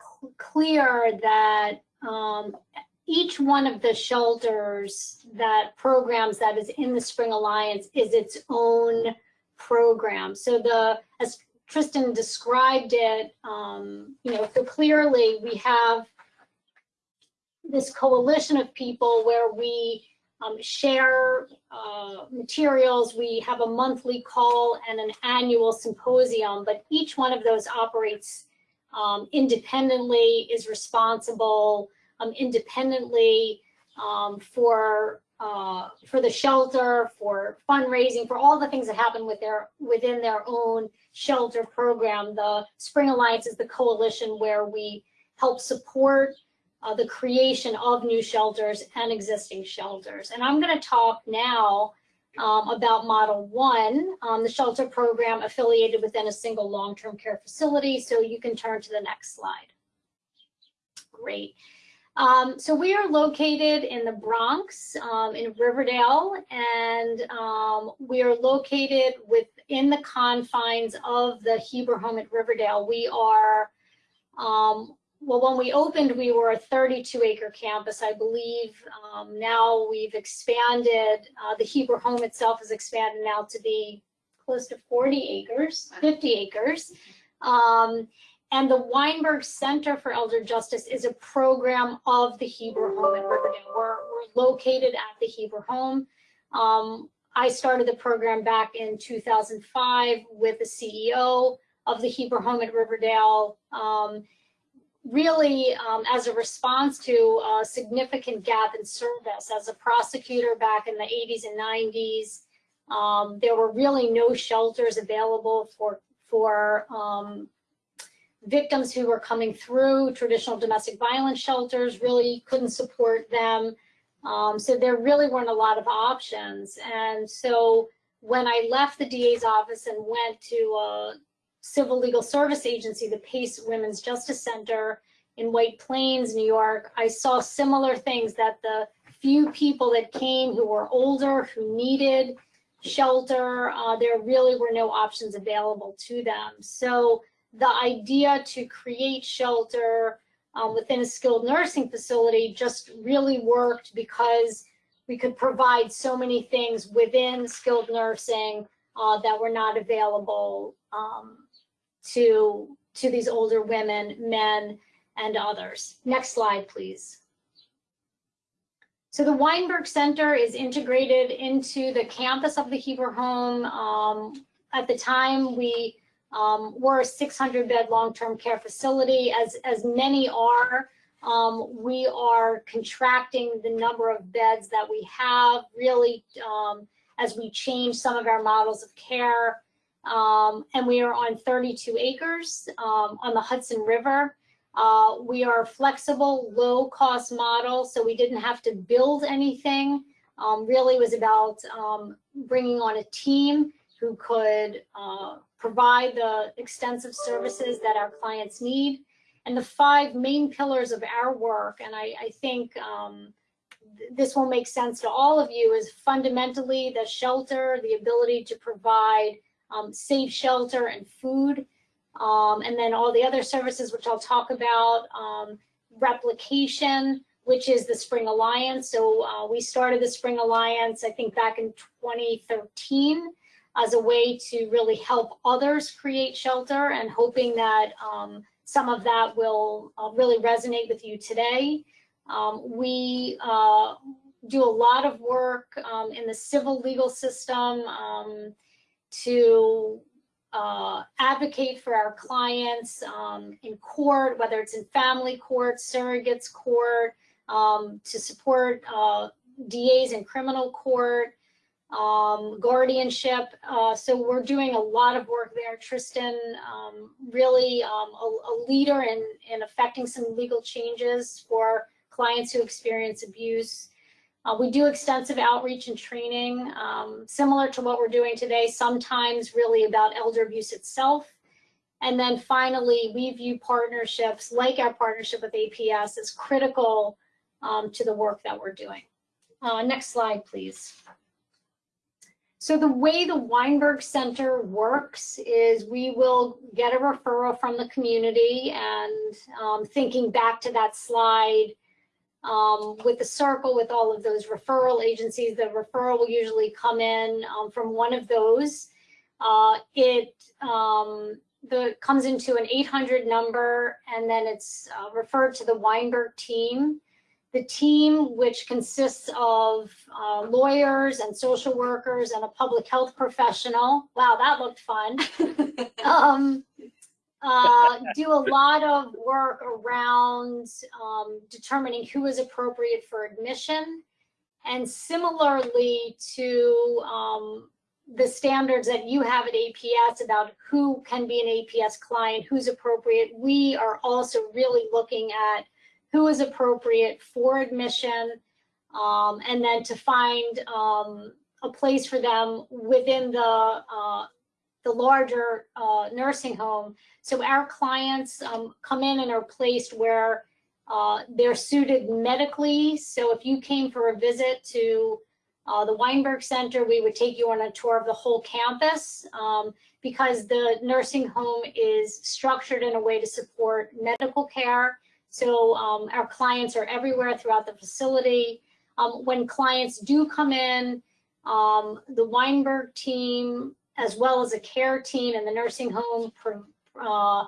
cl- clear that um, each one of the shelters that programs that is in the Spring Alliance is its own program. So the, as Tristan described it, um, you know, so clearly we have this coalition of people where we um, share uh, materials. We have a monthly call and an annual symposium, but each one of those operates um, independently, is responsible um, independently um, for uh, for the shelter, for fundraising, for all the things that happen with their within their own shelter program. The Spring Alliance is the coalition where we help support uh, the creation of new shelters and existing shelters. And I'm going to talk now um, about Model 1, um, the shelter program affiliated within a single long-term care facility. So you can turn to the next slide. Great. Um, so we are located in the Bronx, um, in Riverdale, and um, we are located within the confines of the Hebrew home at Riverdale. We are um, well, when we opened, we were a 32 acre campus, I believe. Um, now we've expanded, uh, the Hebrew home itself has expanded now to be close to 40 acres, 50 acres. Um, and the Weinberg Center for Elder Justice is a program of the Hebrew home in Riverdale. We're, we're located at the Hebrew home. Um, I started the program back in 2005 with the CEO of the Hebrew home at Riverdale. Um, really um, as a response to a significant gap in service. As a prosecutor back in the 80s and 90s, um, there were really no shelters available for, for um, victims who were coming through traditional domestic violence shelters, really couldn't support them. Um, so there really weren't a lot of options. And so when I left the DA's office and went to a Civil Legal Service Agency, the PACE Women's Justice Center in White Plains, New York, I saw similar things that the few people that came who were older, who needed shelter, uh, there really were no options available to them. So the idea to create shelter um, within a skilled nursing facility just really worked because we could provide so many things within skilled nursing uh, that were not available um, to to these older women, men, and others. Next slide, please. So the Weinberg Center is integrated into the campus of the Hebrew Home. Um, at the time, we um, were a 600 bed long-term care facility. As, as many are, um, we are contracting the number of beds that we have really um, as we change some of our models of care. Um, and we are on 32 acres um, on the Hudson River. Uh, we are a flexible, low cost model, so we didn't have to build anything. Um, really was about um, bringing on a team who could uh, provide the extensive services that our clients need. And the five main pillars of our work, and I, I think um, th this will make sense to all of you, is fundamentally the shelter, the ability to provide um, safe shelter and food, um, and then all the other services, which I'll talk about, um, replication, which is the Spring Alliance. So uh, we started the Spring Alliance, I think back in 2013 as a way to really help others create shelter and hoping that um, some of that will uh, really resonate with you today. Um, we, uh, do a lot of work um, in the civil legal system um, to uh, advocate for our clients um, in court, whether it's in family court, surrogates court, um, to support uh, DAs in criminal court, um, guardianship. Uh, so we're doing a lot of work there. Tristan, um, really um, a, a, leader in, in affecting some legal changes for clients who experience abuse. Uh, we do extensive outreach and training, um, similar to what we're doing today, sometimes really about elder abuse itself. And then finally, we view partnerships like our partnership with APS as critical um, to the work that we're doing. Uh, next slide, please. So the way the Weinberg Center works is we will get a referral from the community and um, thinking back to that slide, um, with the circle with all of those referral agencies. The referral will usually come in um, from one of those. Uh, it um, the comes into an 800 number and then it's uh, referred to the Weinberg team. The team, which consists of uh, lawyers and social workers and a public health professional. Wow, that looked fun. uh, do a lot of work around um, determining who is appropriate for admission. And similarly to um, the standards that you have at APS about who can be an APS client, who's appropriate, we are also really looking at who is appropriate for admission um, and then to find um, a place for them within the uh, the larger uh, nursing home. So our clients um, come in and are placed where uh, they're suited medically. So if you came for a visit to uh, the Weinberg Center, we would take you on a tour of the whole campus um, because the nursing home is structured in a way to support medical care. So um, our clients are everywhere throughout the facility. Um, when clients do come in, um, the Weinberg team as well as a care team in the nursing home pro, uh,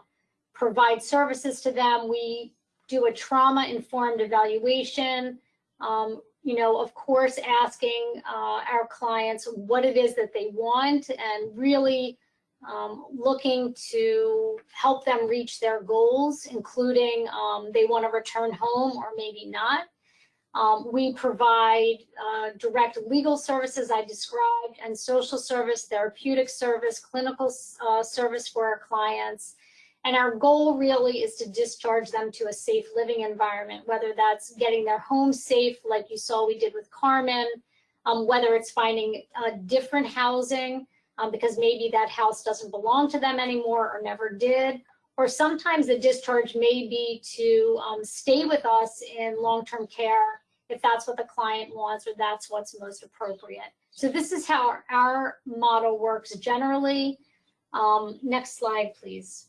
provide services to them. We do a trauma informed evaluation. Um, you know, of course, asking uh, our clients what it is that they want and really um, looking to help them reach their goals, including um, they want to return home or maybe not. Um, we provide uh, direct legal services I described and social service, therapeutic service, clinical uh, service for our clients. And our goal really is to discharge them to a safe living environment, whether that's getting their home safe, like you saw we did with Carmen, um, whether it's finding uh, different housing, um, because maybe that house doesn't belong to them anymore or never did, or sometimes the discharge may be to um, stay with us in long-term care if that's what the client wants or that's what's most appropriate. So this is how our, model works generally. Um, next slide, please.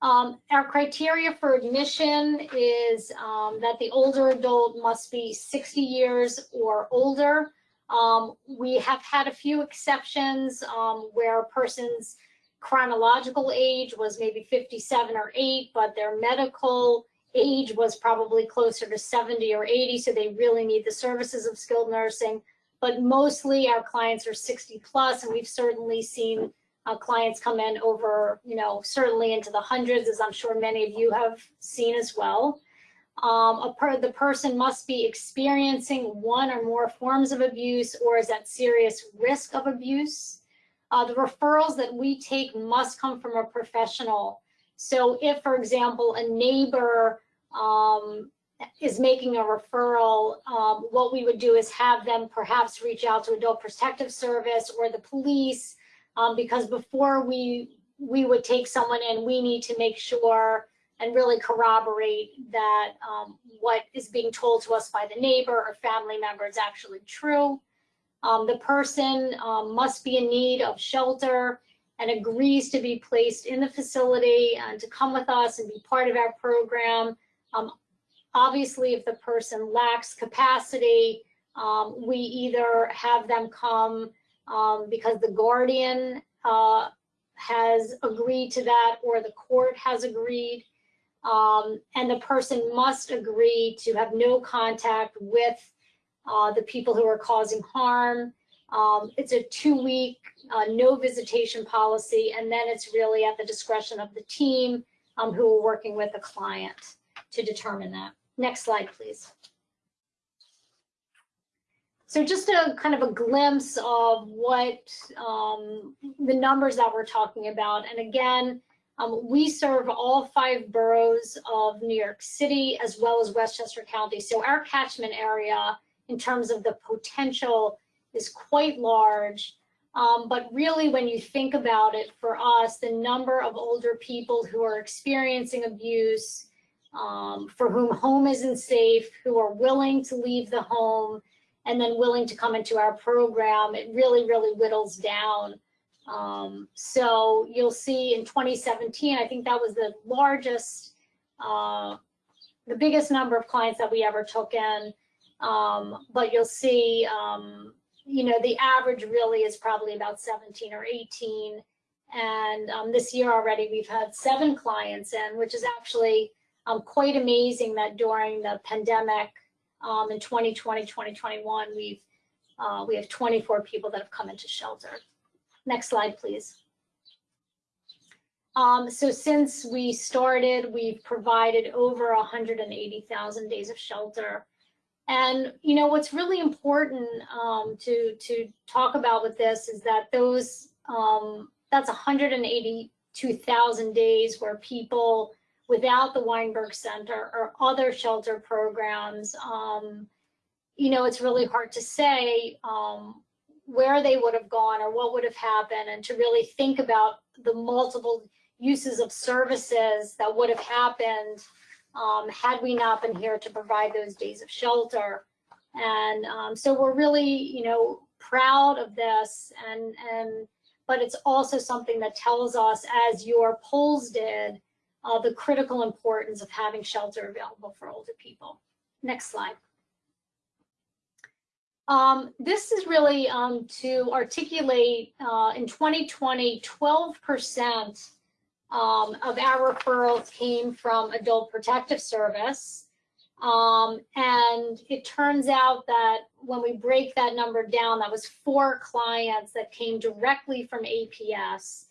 Um, our criteria for admission is um, that the older adult must be 60 years or older. Um, we have had a few exceptions um, where a person's chronological age was maybe 57 or 8, but their medical age was probably closer to 70 or 80, so they really need the services of skilled nursing. But mostly our clients are 60 plus, and we've certainly seen uh, clients come in over, you know, certainly into the hundreds, as I'm sure many of you have seen as well. Um, per, the person must be experiencing one or more forms of abuse or is at serious risk of abuse. Uh, the referrals that we take must come from a professional. So if, for example, a neighbor um, is making a referral, um, what we would do is have them perhaps reach out to Adult Protective Service or the police, um, because before we we would take someone in, we need to make sure and really corroborate that um, what is being told to us by the neighbor or family member is actually true. Um, the person um, must be in need of shelter and agrees to be placed in the facility and to come with us and be part of our program. Um, obviously, if the person lacks capacity, um, we either have them come um, because the guardian uh, has agreed to that or the court has agreed. Um, and the person must agree to have no contact with uh, the people who are causing harm. Um, it's a two-week uh, no visitation policy, and then it's really at the discretion of the team um, who are working with the client to determine that. Next slide, please. So just a kind of a glimpse of what um, the numbers that we're talking about. And again, um, we serve all five boroughs of New York City as well as Westchester County. So our catchment area in terms of the potential is quite large. Um, but really, when you think about it, for us, the number of older people who are experiencing abuse, um, for whom home isn't safe, who are willing to leave the home, and then willing to come into our program, it really, really whittles down. Um, so you'll see in 2017, I think that was the largest, uh, the biggest number of clients that we ever took in. Um, but you'll see, um, you know, the average really is probably about 17 or 18. And um, this year already, we've had seven clients in, which is actually um, quite amazing that during the pandemic, um, in 2020, 2021, we've uh, we have 24 people that have come into shelter. Next slide, please. Um, so since we started, we've provided over 180,000 days of shelter. And you know what's really important um, to to talk about with this is that those um, that's 182,000 days where people without the Weinberg Center or other shelter programs, um, you know, it's really hard to say um, where they would have gone or what would have happened and to really think about the multiple uses of services that would have happened um, had we not been here to provide those days of shelter. And um, so we're really, you know, proud of this and, and, but it's also something that tells us as your polls did, uh, the critical importance of having shelter available for older people. Next slide. Um, this is really um, to articulate uh, in 2020, 12% um, of our referrals came from Adult Protective Service. Um, and it turns out that when we break that number down, that was four clients that came directly from APS.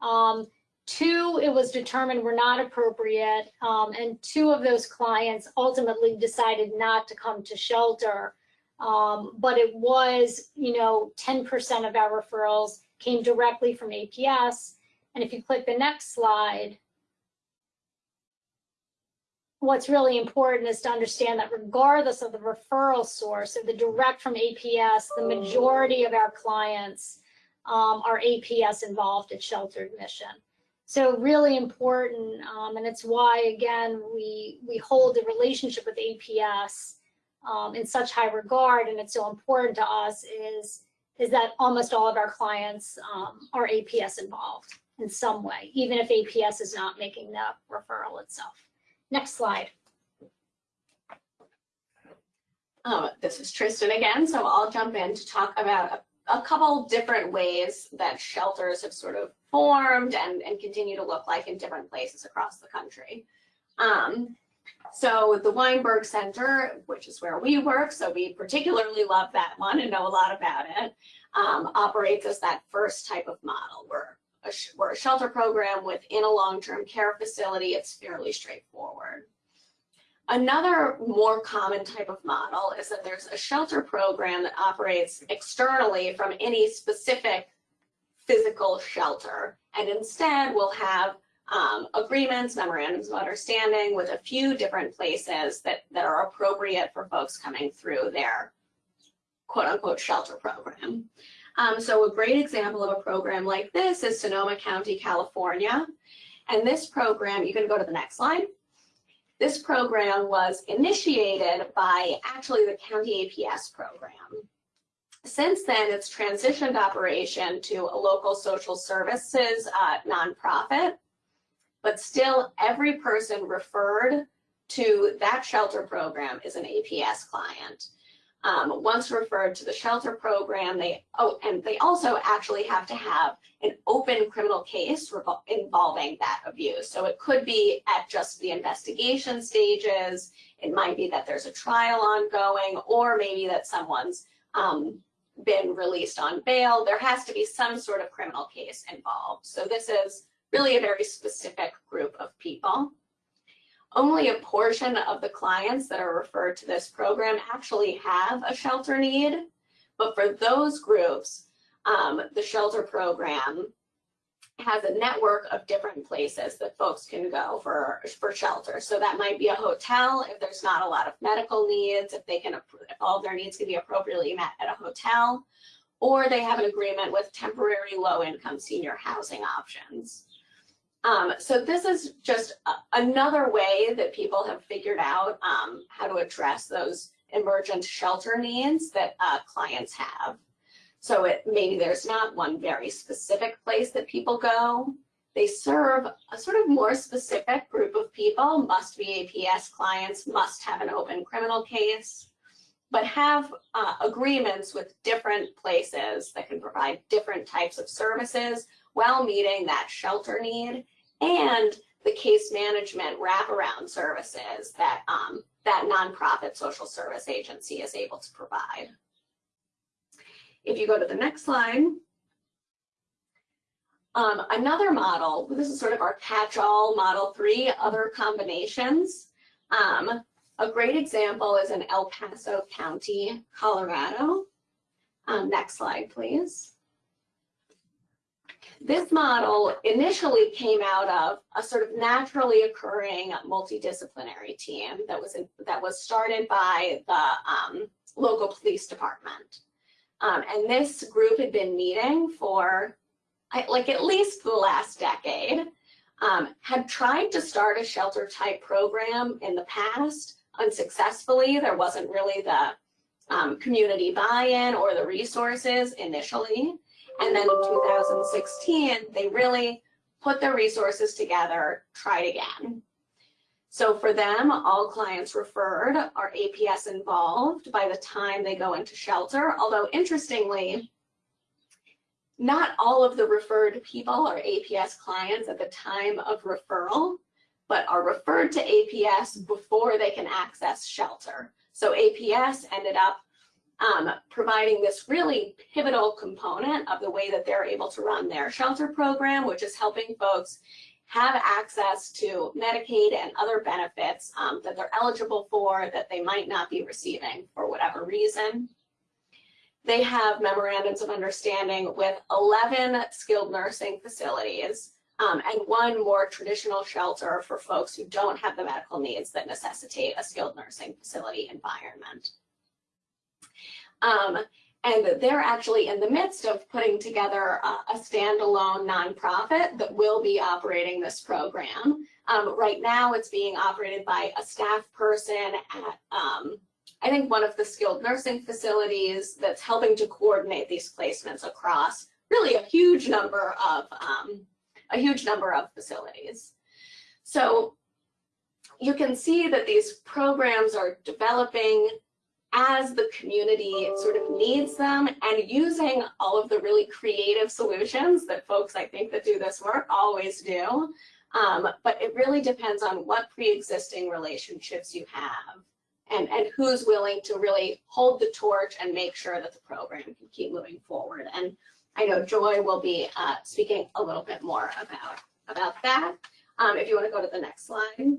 Um, Two, it was determined were not appropriate, um, and two of those clients ultimately decided not to come to shelter. Um, but it was, you know, 10% of our referrals came directly from APS. And if you click the next slide, what's really important is to understand that regardless of the referral source, of the direct from APS, the majority of our clients um, are APS involved at shelter admission. So really important, um, and it's why, again, we, we hold the relationship with APS um, in such high regard, and it's so important to us is, is that almost all of our clients um, are APS involved in some way, even if APS is not making the referral itself. Next slide. Um, this is Tristan again, so I'll jump in to talk about a, a couple different ways that shelters have sort of formed and, and continue to look like in different places across the country. Um, so the Weinberg Center, which is where we work, so we particularly love that one and know a lot about it, um, operates as that first type of model. We're a, we're a shelter program within a long-term care facility. It's fairly straightforward. Another more common type of model is that there's a shelter program that operates externally from any specific physical shelter. And instead, we'll have um, agreements, memorandums of understanding with a few different places that, that are appropriate for folks coming through their quote unquote shelter program. Um, so a great example of a program like this is Sonoma County, California. And this program, you can go to the next slide. This program was initiated by actually the county APS program. Since then, it's transitioned operation to a local social services uh, nonprofit, but still every person referred to that shelter program is an APS client. Um, once referred to the shelter program, they, oh, and they also actually have to have an open criminal case involving that abuse. So it could be at just the investigation stages. It might be that there's a trial ongoing, or maybe that someone's um, been released on bail. There has to be some sort of criminal case involved. So this is really a very specific group of people. Only a portion of the clients that are referred to this program actually have a shelter need. But for those groups, um, the shelter program has a network of different places that folks can go for, for shelter. So that might be a hotel if there's not a lot of medical needs, if they can, if all their needs can be appropriately met at a hotel, or they have an agreement with temporary low income senior housing options. Um, so this is just another way that people have figured out um, how to address those emergent shelter needs that uh, clients have. So it maybe there's not one very specific place that people go. They serve a sort of more specific group of people, must be APS clients, must have an open criminal case, but have uh, agreements with different places that can provide different types of services while meeting that shelter need and the case management wraparound services that um, that nonprofit social service agency is able to provide. If you go to the next slide, um, another model, this is sort of our catch-all model three, other combinations. Um, a great example is in El Paso County, Colorado. Um, next slide, please. This model initially came out of a sort of naturally occurring multidisciplinary team that was in, that was started by the um, local police department. Um, and this group had been meeting for like at least the last decade, um, had tried to start a shelter type program in the past unsuccessfully. There wasn't really the um, community buy-in or the resources initially. And then in 2016, they really put their resources together, tried again. So for them, all clients referred are APS involved by the time they go into shelter. Although interestingly, not all of the referred people are APS clients at the time of referral, but are referred to APS before they can access shelter. So APS ended up um, providing this really pivotal component of the way that they're able to run their shelter program, which is helping folks have access to Medicaid and other benefits um, that they're eligible for that they might not be receiving for whatever reason. They have memorandums of understanding with 11 skilled nursing facilities um, and one more traditional shelter for folks who don't have the medical needs that necessitate a skilled nursing facility environment. Um, and they're actually in the midst of putting together a, a standalone nonprofit that will be operating this program. Um, right now, it's being operated by a staff person at, um, I think, one of the skilled nursing facilities that's helping to coordinate these placements across really a huge number of um, a huge number of facilities. So you can see that these programs are developing as the community sort of needs them and using all of the really creative solutions that folks I think that do this work always do. Um, but it really depends on what pre-existing relationships you have and, and who's willing to really hold the torch and make sure that the program can keep moving forward. And I know Joy will be uh, speaking a little bit more about, about that. Um, if you want to go to the next slide.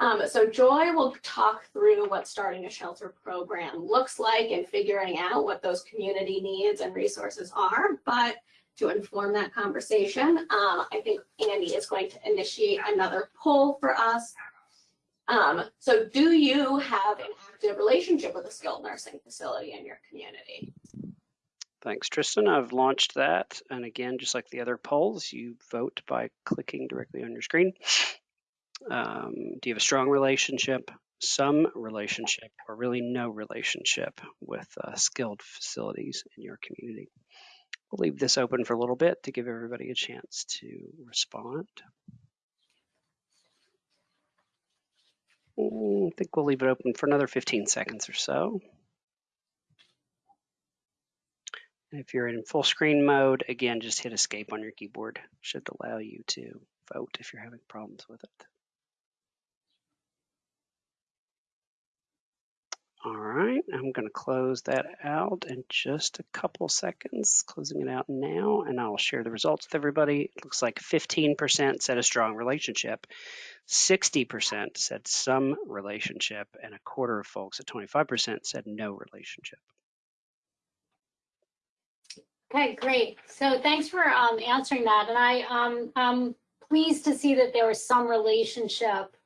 Um, so Joy will talk through what starting a shelter program looks like and figuring out what those community needs and resources are. But to inform that conversation, um, I think Andy is going to initiate another poll for us. Um, so do you have an active relationship with a skilled nursing facility in your community? Thanks, Tristan. I've launched that. And again, just like the other polls, you vote by clicking directly on your screen. Um, do you have a strong relationship, some relationship, or really no relationship with uh, skilled facilities in your community? We'll leave this open for a little bit to give everybody a chance to respond. Mm, I think we'll leave it open for another 15 seconds or so. And if you're in full screen mode, again, just hit escape on your keyboard. Should allow you to vote if you're having problems with it. All right, I'm going to close that out in just a couple seconds, closing it out now, and I'll share the results with everybody. It looks like 15% said a strong relationship, 60% said some relationship, and a quarter of folks at 25% said no relationship. Okay, great. So thanks for um, answering that. And I, um, I'm pleased to see that there was some relationship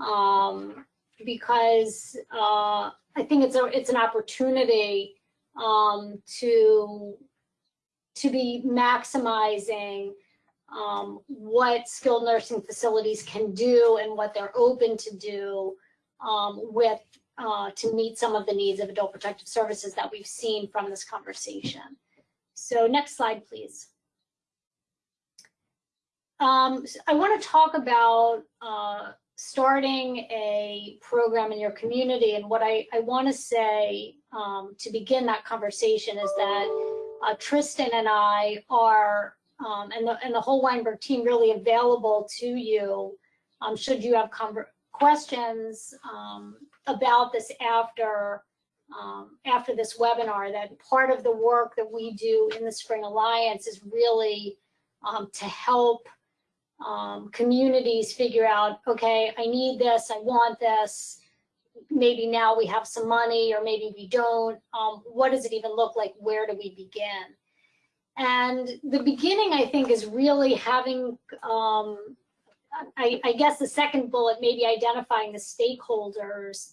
um, because uh, I think it's a it's an opportunity um, to to be maximizing um, what skilled nursing facilities can do and what they're open to do um, with uh, to meet some of the needs of adult protective services that we've seen from this conversation. So next slide, please. Um, I want to talk about uh, starting a program in your community. And what I, I want to say um, to begin that conversation is that uh, Tristan and I are, um, and, the, and the whole Weinberg team really available to you um, should you have questions um, about this after um, after this webinar that part of the work that we do in the Spring Alliance is really um, to help um, communities figure out, okay, I need this, I want this. Maybe now we have some money or maybe we don't. Um, what does it even look like? Where do we begin? And the beginning, I think, is really having, um, I, I, guess the second bullet, maybe identifying the stakeholders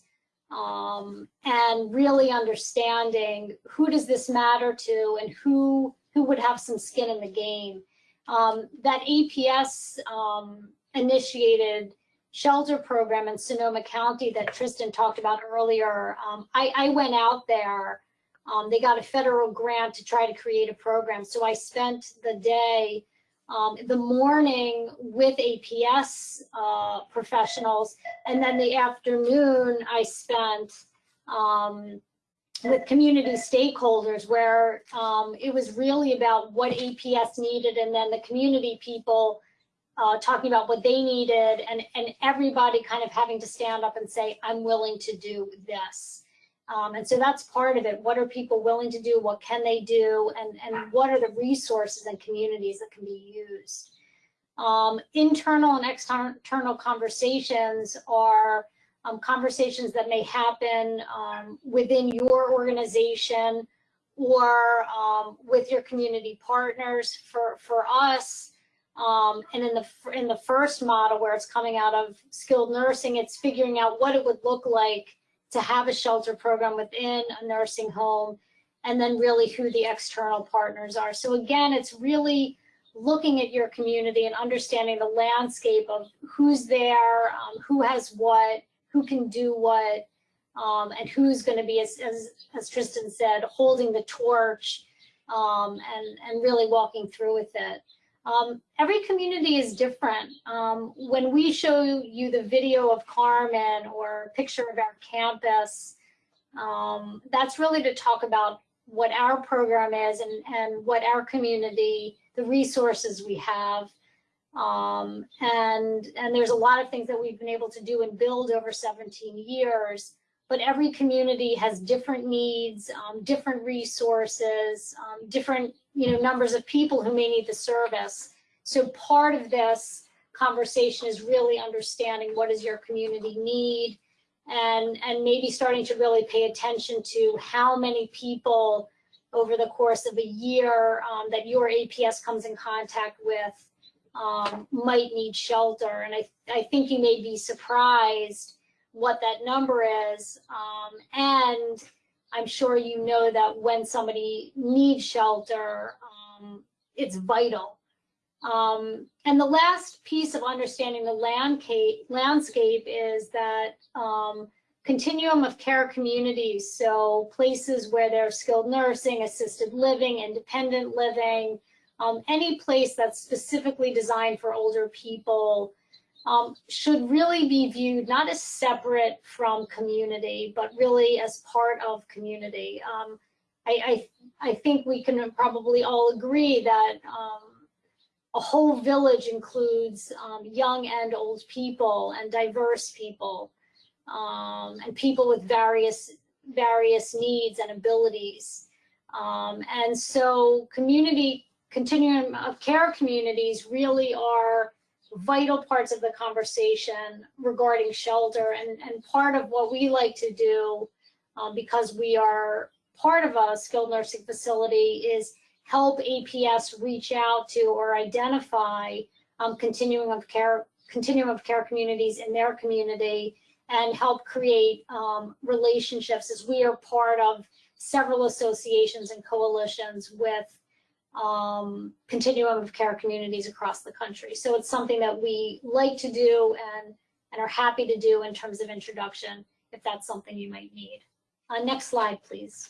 um, and really understanding who does this matter to and who, who would have some skin in the game. Um, that APS um, initiated shelter program in Sonoma County that Tristan talked about earlier, um, I, I, went out there. Um, they got a federal grant to try to create a program. So I spent the day, um, the morning with APS uh, professionals, and then the afternoon I spent um, with community stakeholders where um, it was really about what APS needed and then the community people uh, talking about what they needed and, and everybody kind of having to stand up and say, I'm willing to do this. Um, and so that's part of it. What are people willing to do? What can they do? And, and what are the resources and communities that can be used? Um, internal and external conversations are um, conversations that may happen um, within your organization or um, with your community partners. For for us, um, and in the in the first model where it's coming out of skilled nursing, it's figuring out what it would look like to have a shelter program within a nursing home, and then really who the external partners are. So again, it's really looking at your community and understanding the landscape of who's there, um, who has what, who can do what, um, and who's going to be, as, as, as, Tristan said, holding the torch um, and, and really walking through with it. Um, every community is different. Um, when we show you the video of Carmen or picture of our campus, um, that's really to talk about what our program is and, and what our community, the resources we have, um, and, and there's a lot of things that we've been able to do and build over 17 years, but every community has different needs, um, different resources, um, different you know, numbers of people who may need the service. So part of this conversation is really understanding what does your community need and, and maybe starting to really pay attention to how many people over the course of a year um, that your APS comes in contact with um, might need shelter. And I, I think you may be surprised what that number is. Um, and I'm sure you know that when somebody needs shelter, um, it's vital. Um, and the last piece of understanding the landscape, landscape is that um, continuum of care communities, so places where there's skilled nursing, assisted living, independent living, um, any place that's specifically designed for older people um, should really be viewed not as separate from community, but really as part of community. Um, I, I, I think we can probably all agree that um, a whole village includes um, young and old people and diverse people um, and people with various various needs and abilities. And so community continuum of care communities really are vital parts of the conversation regarding shelter and, and part of what we like to do um, because we are part of a skilled nursing facility is help APS reach out to or identify um, continuum of care continuum of care communities in their community and help create um, relationships as we are part of several associations and coalitions with um, continuum of care communities across the country. So it's something that we like to do and, and are happy to do in terms of introduction, if that's something you might need. Uh, next slide, please.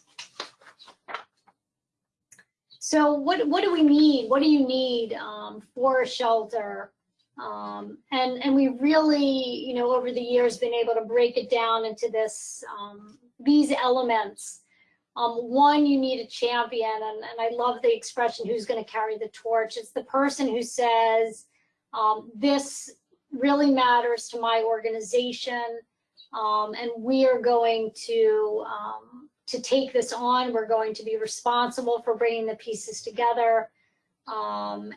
So what, what do we need? What do you need um, for a shelter? Um, and, and we really, you know, over the years been able to break it down into this, um, these elements. Um, one, you need a champion, and, and I love the expression, who's gonna carry the torch? It's the person who says, um, this really matters to my organization, um, and we are going to, um, to take this on. We're going to be responsible for bringing the pieces together.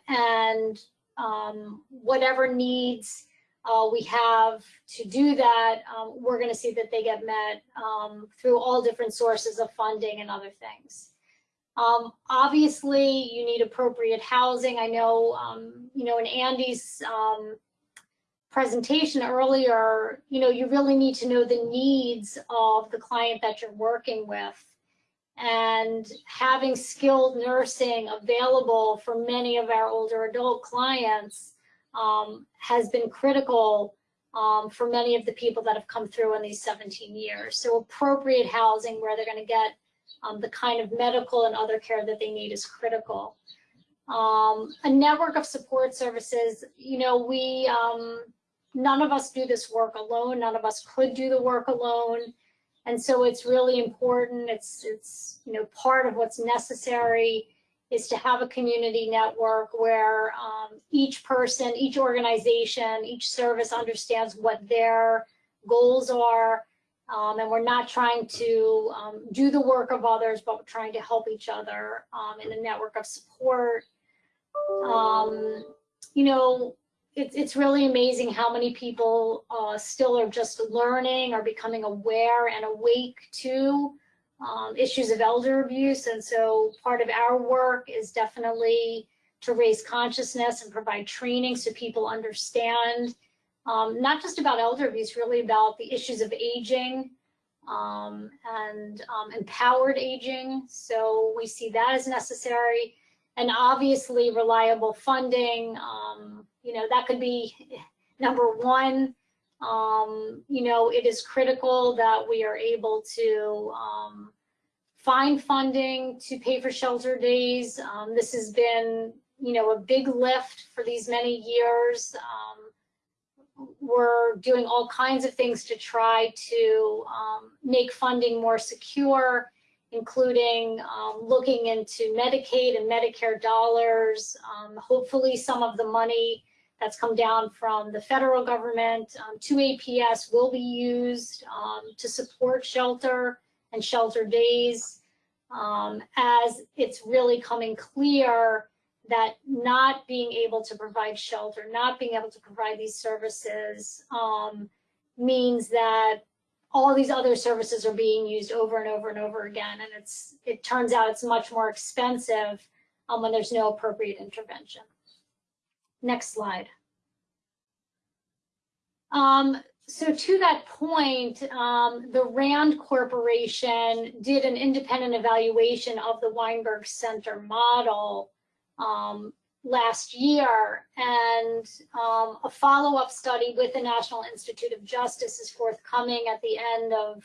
and um, whatever needs uh, we have to do that, um, we're going to see that they get met um, through all different sources of funding and other things. Um, obviously, you need appropriate housing. I know, um, you know, in Andy's um, presentation earlier, you know, you really need to know the needs of the client that you're working with and having skilled nursing available for many of our older adult clients um, has been critical um, for many of the people that have come through in these 17 years. So appropriate housing where they're going to get um, the kind of medical and other care that they need is critical. Um, a network of support services, you know, we, um, none of us do this work alone. None of us could do the work alone. And so it's really important. It's, it's, you know, part of what's necessary is to have a community network where um, each person, each organization, each service understands what their goals are. Um, and we're not trying to um, do the work of others, but we're trying to help each other um, in a network of support. Um, you know, it's, it's really amazing how many people uh, still are just learning or becoming aware and awake to um, issues of elder abuse. And so part of our work is definitely to raise consciousness and provide training so people understand um, not just about elder abuse, really about the issues of aging um, and um, empowered aging. So we see that as necessary and obviously reliable funding. Um, you know, that could be number one. Um, you know, it is critical that we are able to um, find funding to pay for shelter days. Um, this has been, you know, a big lift for these many years. Um, we're doing all kinds of things to try to um, make funding more secure including um, looking into Medicaid and Medicare dollars. Hopefully some of the money that's come down from the federal government um, to APS will be used um, to support shelter and shelter days um, as it's really coming clear that not being able to provide shelter, not being able to provide these services um, means that all these other services are being used over and over and over again. And it's it turns out it's much more expensive um, when there's no appropriate intervention. Next slide. Um, so to that point, um, the RAND Corporation did an independent evaluation of the Weinberg Center model um, last year, and um, a follow-up study with the National Institute of Justice is forthcoming at the end of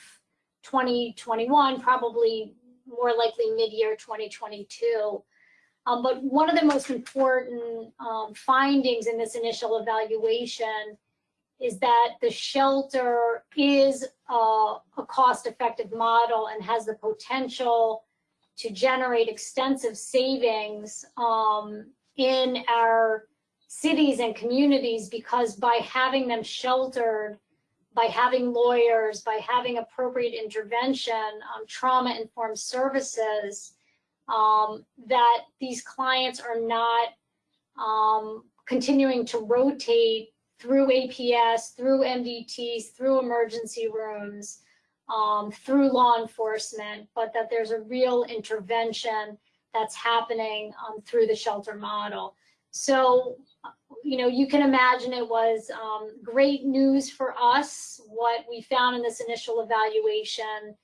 2021, probably more likely mid-year 2022. Um, but one of the most important um, findings in this initial evaluation is that the shelter is a, cost-effective model and has the potential to generate extensive savings um, in our cities and communities because by having them sheltered, by having lawyers, by having appropriate intervention, um, trauma-informed services, um, that these clients are not um, continuing to rotate through APS, through MDTs, through emergency rooms, um, through law enforcement, but that there's a real intervention that's happening um, through the shelter model. So, you know, you can imagine it was um, great news for us, what we found in this initial evaluation.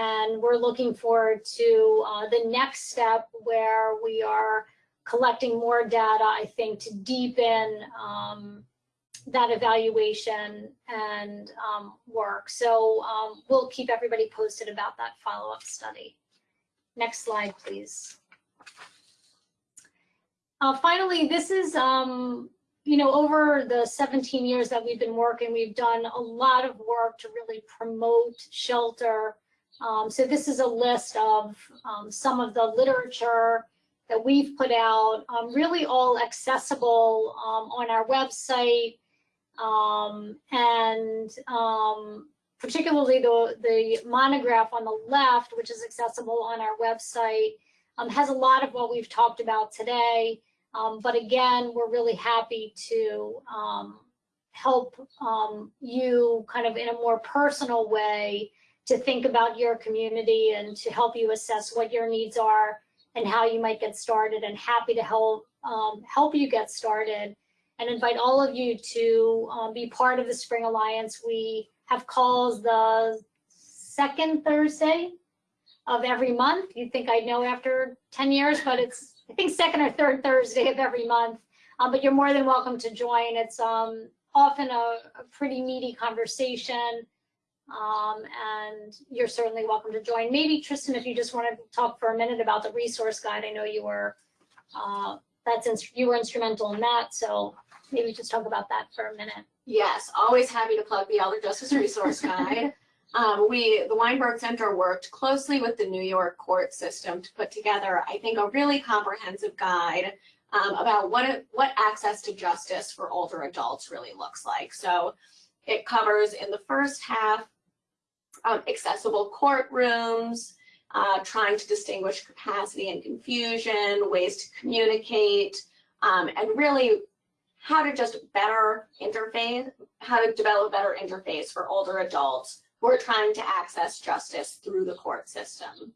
And we're looking forward to uh, the next step where we are collecting more data, I think, to deepen um, that evaluation and um, work. So um, we'll keep everybody posted about that follow-up study. Next slide, please. Uh, finally, this is, um, you know, over the 17 years that we've been working, we've done a lot of work to really promote shelter. Um, so this is a list of um, some of the literature that we've put out, um, really all accessible um, on our website, um, and um, particularly the, the monograph on the left, which is accessible on our website, has a lot of what we've talked about today. But again, we're really happy to help you kind of in a more personal way to think about your community and to help you assess what your needs are and how you might get started and happy to help help you get started and invite all of you to um, be part of the Spring Alliance. We have calls the second Thursday of every month. You'd think I'd know after 10 years, but it's, I think, second or third Thursday of every month. Um, but you're more than welcome to join. It's um, often a, a, pretty meaty conversation. Um, and you're certainly welcome to join. Maybe Tristan, if you just want to talk for a minute about the resource guide, I know you were uh, that's you were instrumental in that. So maybe just talk about that for a minute. Yes, always happy to plug the Elder Justice Resource Guide. um, we, the Weinberg Center worked closely with the New York court system to put together, I think, a really comprehensive guide um, about what, it, what access to justice for older adults really looks like. So it covers in the first half um, accessible courtrooms, uh, trying to distinguish capacity and confusion, ways to communicate, um, and really how to just better interface, how to develop better interface for older adults who are trying to access justice through the court system.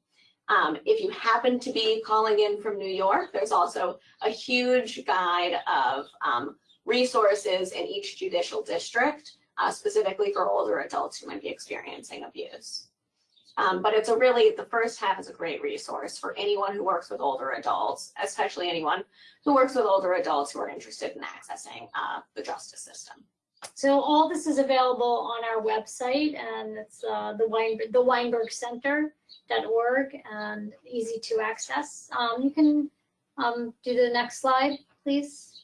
Um, if you happen to be calling in from New York, there's also a huge guide of um, resources in each judicial district, uh, specifically for older adults who might be experiencing abuse. Um, but it's a really, the first half is a great resource for anyone who works with older adults, especially anyone who works with older adults who are interested in accessing uh, the justice system. So all this is available on our website and it's uh, the, Weinberg, weinbergcenter.org and easy to access. Um, you can um, do the next slide, please.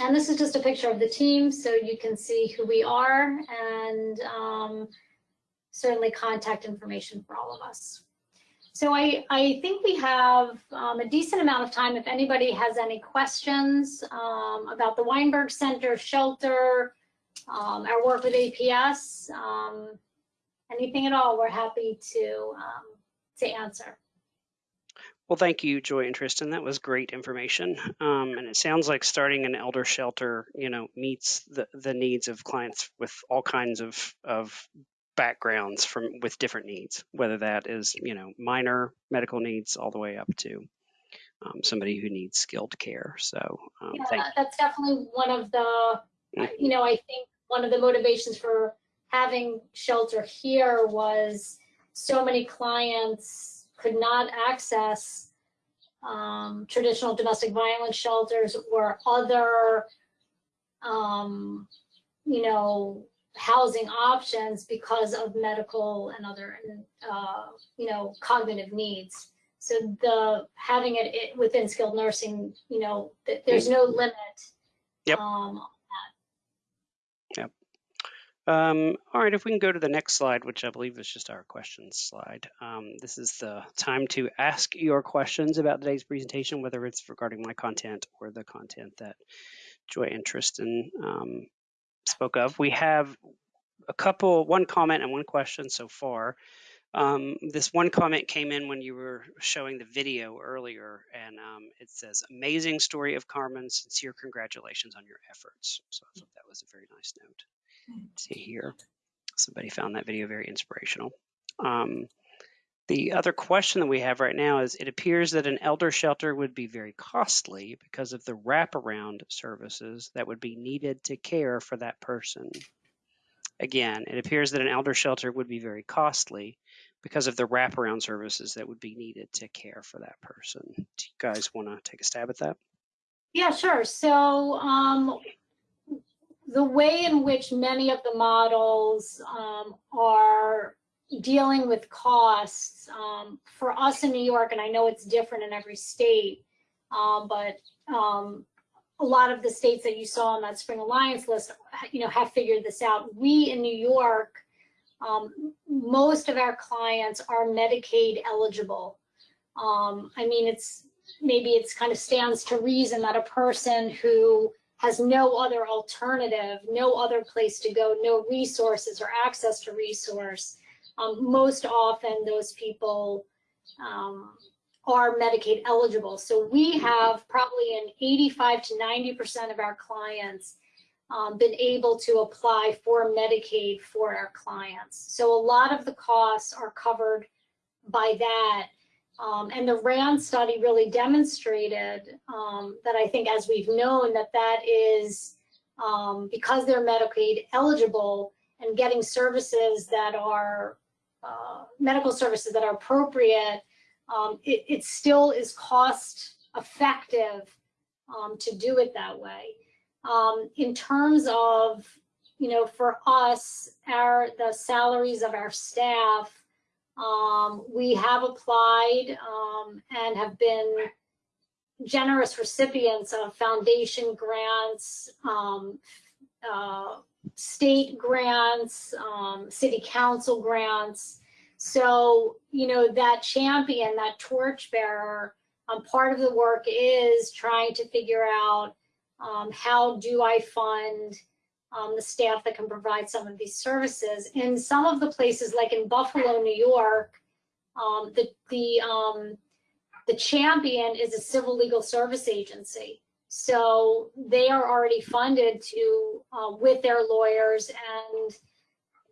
And this is just a picture of the team so you can see who we are and um, certainly contact information for all of us. So I, I think we have um, a decent amount of time if anybody has any questions um, about the Weinberg Center, shelter, um, our work with APS, um, anything at all, we're happy to, um, to answer. Well, thank you, Joy and Tristan. That was great information. Um, and it sounds like starting an elder shelter, you know, meets the, the needs of clients with all kinds of, of backgrounds from with different needs, whether that is you know minor medical needs all the way up to um, somebody who needs skilled care. So um, yeah, that's definitely one of the mm. you know I think one of the motivations for having shelter here was so many clients could not access um, traditional domestic violence shelters or other um, you know housing options because of medical and other, uh, you know, cognitive needs. So the having it, it within skilled nursing, you know, th there's no limit yep. um, Um, all right, if we can go to the next slide, which I believe is just our questions slide. Um, this is the time to ask your questions about today's presentation, whether it's regarding my content or the content that Joy and Tristan um, spoke of. We have a couple, one comment and one question so far. Um, this one comment came in when you were showing the video earlier, and um, it says, "Amazing story of Carmen. Sincere congratulations on your efforts." So I thought that was a very nice note. See here, somebody found that video very inspirational. Um, the other question that we have right now is: It appears that an elder shelter would be very costly because of the wraparound services that would be needed to care for that person. Again, it appears that an elder shelter would be very costly because of the wraparound services that would be needed to care for that person. Do you guys want to take a stab at that? Yeah, sure. So um, the way in which many of the models um, are dealing with costs um, for us in New York, and I know it's different in every state, um, but um, a lot of the states that you saw on that Spring Alliance list, you know, have figured this out. We in New York um, most of our clients are Medicaid eligible. Um, I mean, it's maybe it's kind of stands to reason that a person who has no other alternative, no other place to go, no resources or access to resource, um, most often those people um, are Medicaid eligible. So we have probably an 85 to 90% of our clients um, been able to apply for Medicaid for our clients. So a lot of the costs are covered by that. Um, and the RAND study really demonstrated um, that I think as we've known that that is um, because they're Medicaid eligible and getting services that are uh, medical services that are appropriate, um, it, it, still is cost effective um, to do it that way. Um, in terms of, you know, for us, our the salaries of our staff, um, we have applied um, and have been generous recipients of foundation grants, um, uh, state grants, um, city council grants. So, you know, that champion, that torchbearer, um, part of the work is trying to figure out um, how do I fund um, the staff that can provide some of these services? In some of the places, like in Buffalo, New York, um, the the um, the champion is a civil legal service agency. So they are already funded to uh, with their lawyers and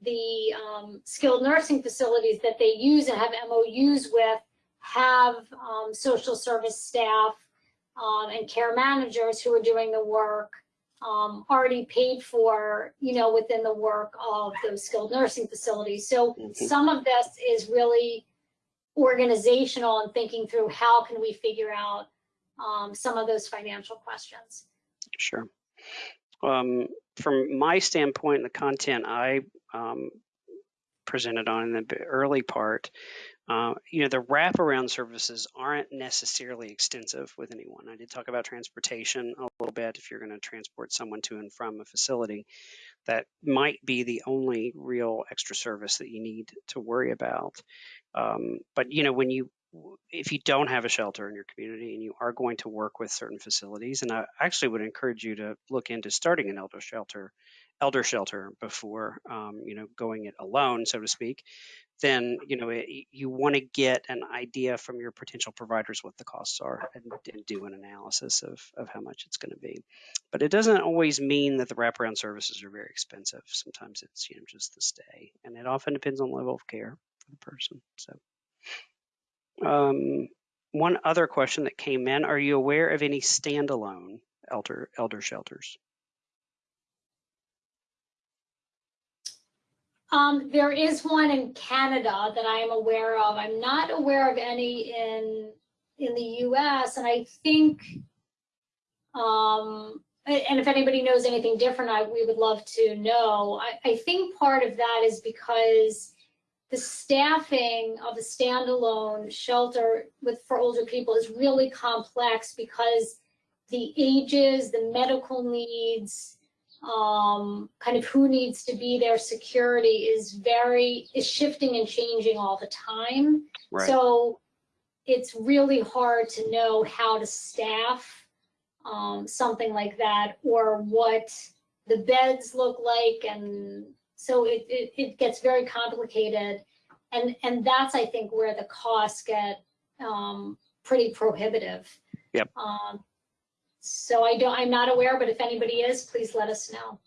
the um, skilled nursing facilities that they use and have MOUs with have um, social service staff um, and care managers who are doing the work um, already paid for, you know, within the work of those skilled nursing facilities. So mm -hmm. some of this is really organizational and thinking through how can we figure out um, some of those financial questions. Sure. Um, from my standpoint, the content I um, presented on in the early part, uh, you know, the wraparound services aren't necessarily extensive with anyone. I did talk about transportation a little bit. If you're going to transport someone to and from a facility, that might be the only real extra service that you need to worry about. Um, but you know, when you if you don't have a shelter in your community and you are going to work with certain facilities, and I actually would encourage you to look into starting an elder shelter, elder shelter before um, you know going it alone, so to speak, then you know it, you want to get an idea from your potential providers what the costs are and, and do an analysis of, of how much it's going to be. But it doesn't always mean that the wraparound services are very expensive. Sometimes it's you know just the stay and it often depends on level of care for the person so um, one other question that came in are you aware of any standalone elder elder shelters Um, there is one in Canada that I am aware of. I'm not aware of any in in the U.S. And I think, um, and if anybody knows anything different, I, we would love to know. I, I think part of that is because the staffing of a standalone shelter with for older people is really complex because the ages, the medical needs, um, kind of who needs to be there, security is very, is shifting and changing all the time. Right. So it's really hard to know how to staff um, something like that or what the beds look like. And so it, it, it gets very complicated. And, and that's, I think, where the costs get um, pretty prohibitive. Yep. Um, so I don't, I'm not aware, but if anybody is, please let us know.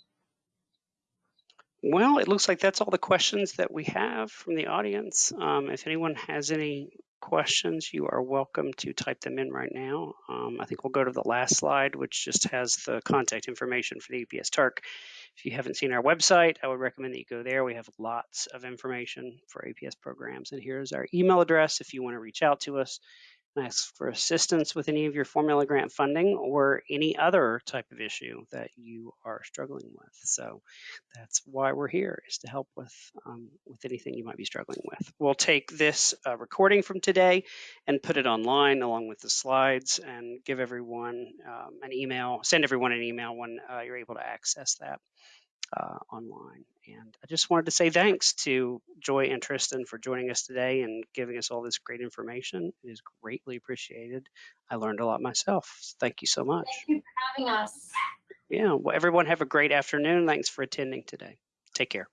Well, it looks like that's all the questions that we have from the audience. Um, if anyone has any questions, you are welcome to type them in right now. Um, I think we'll go to the last slide, which just has the contact information for the APS TARC. If you haven't seen our website, I would recommend that you go there. We have lots of information for APS programs. And here's our email address if you want to reach out to us ask for assistance with any of your formula grant funding or any other type of issue that you are struggling with. So that's why we're here is to help with um, with anything you might be struggling with. We'll take this uh, recording from today and put it online along with the slides and give everyone um, an email, send everyone an email when uh, you're able to access that uh, online. And I just wanted to say thanks to Joy and Tristan for joining us today and giving us all this great information. It is greatly appreciated. I learned a lot myself. Thank you so much. Thank you for having us. Yeah, well, everyone have a great afternoon. Thanks for attending today. Take care.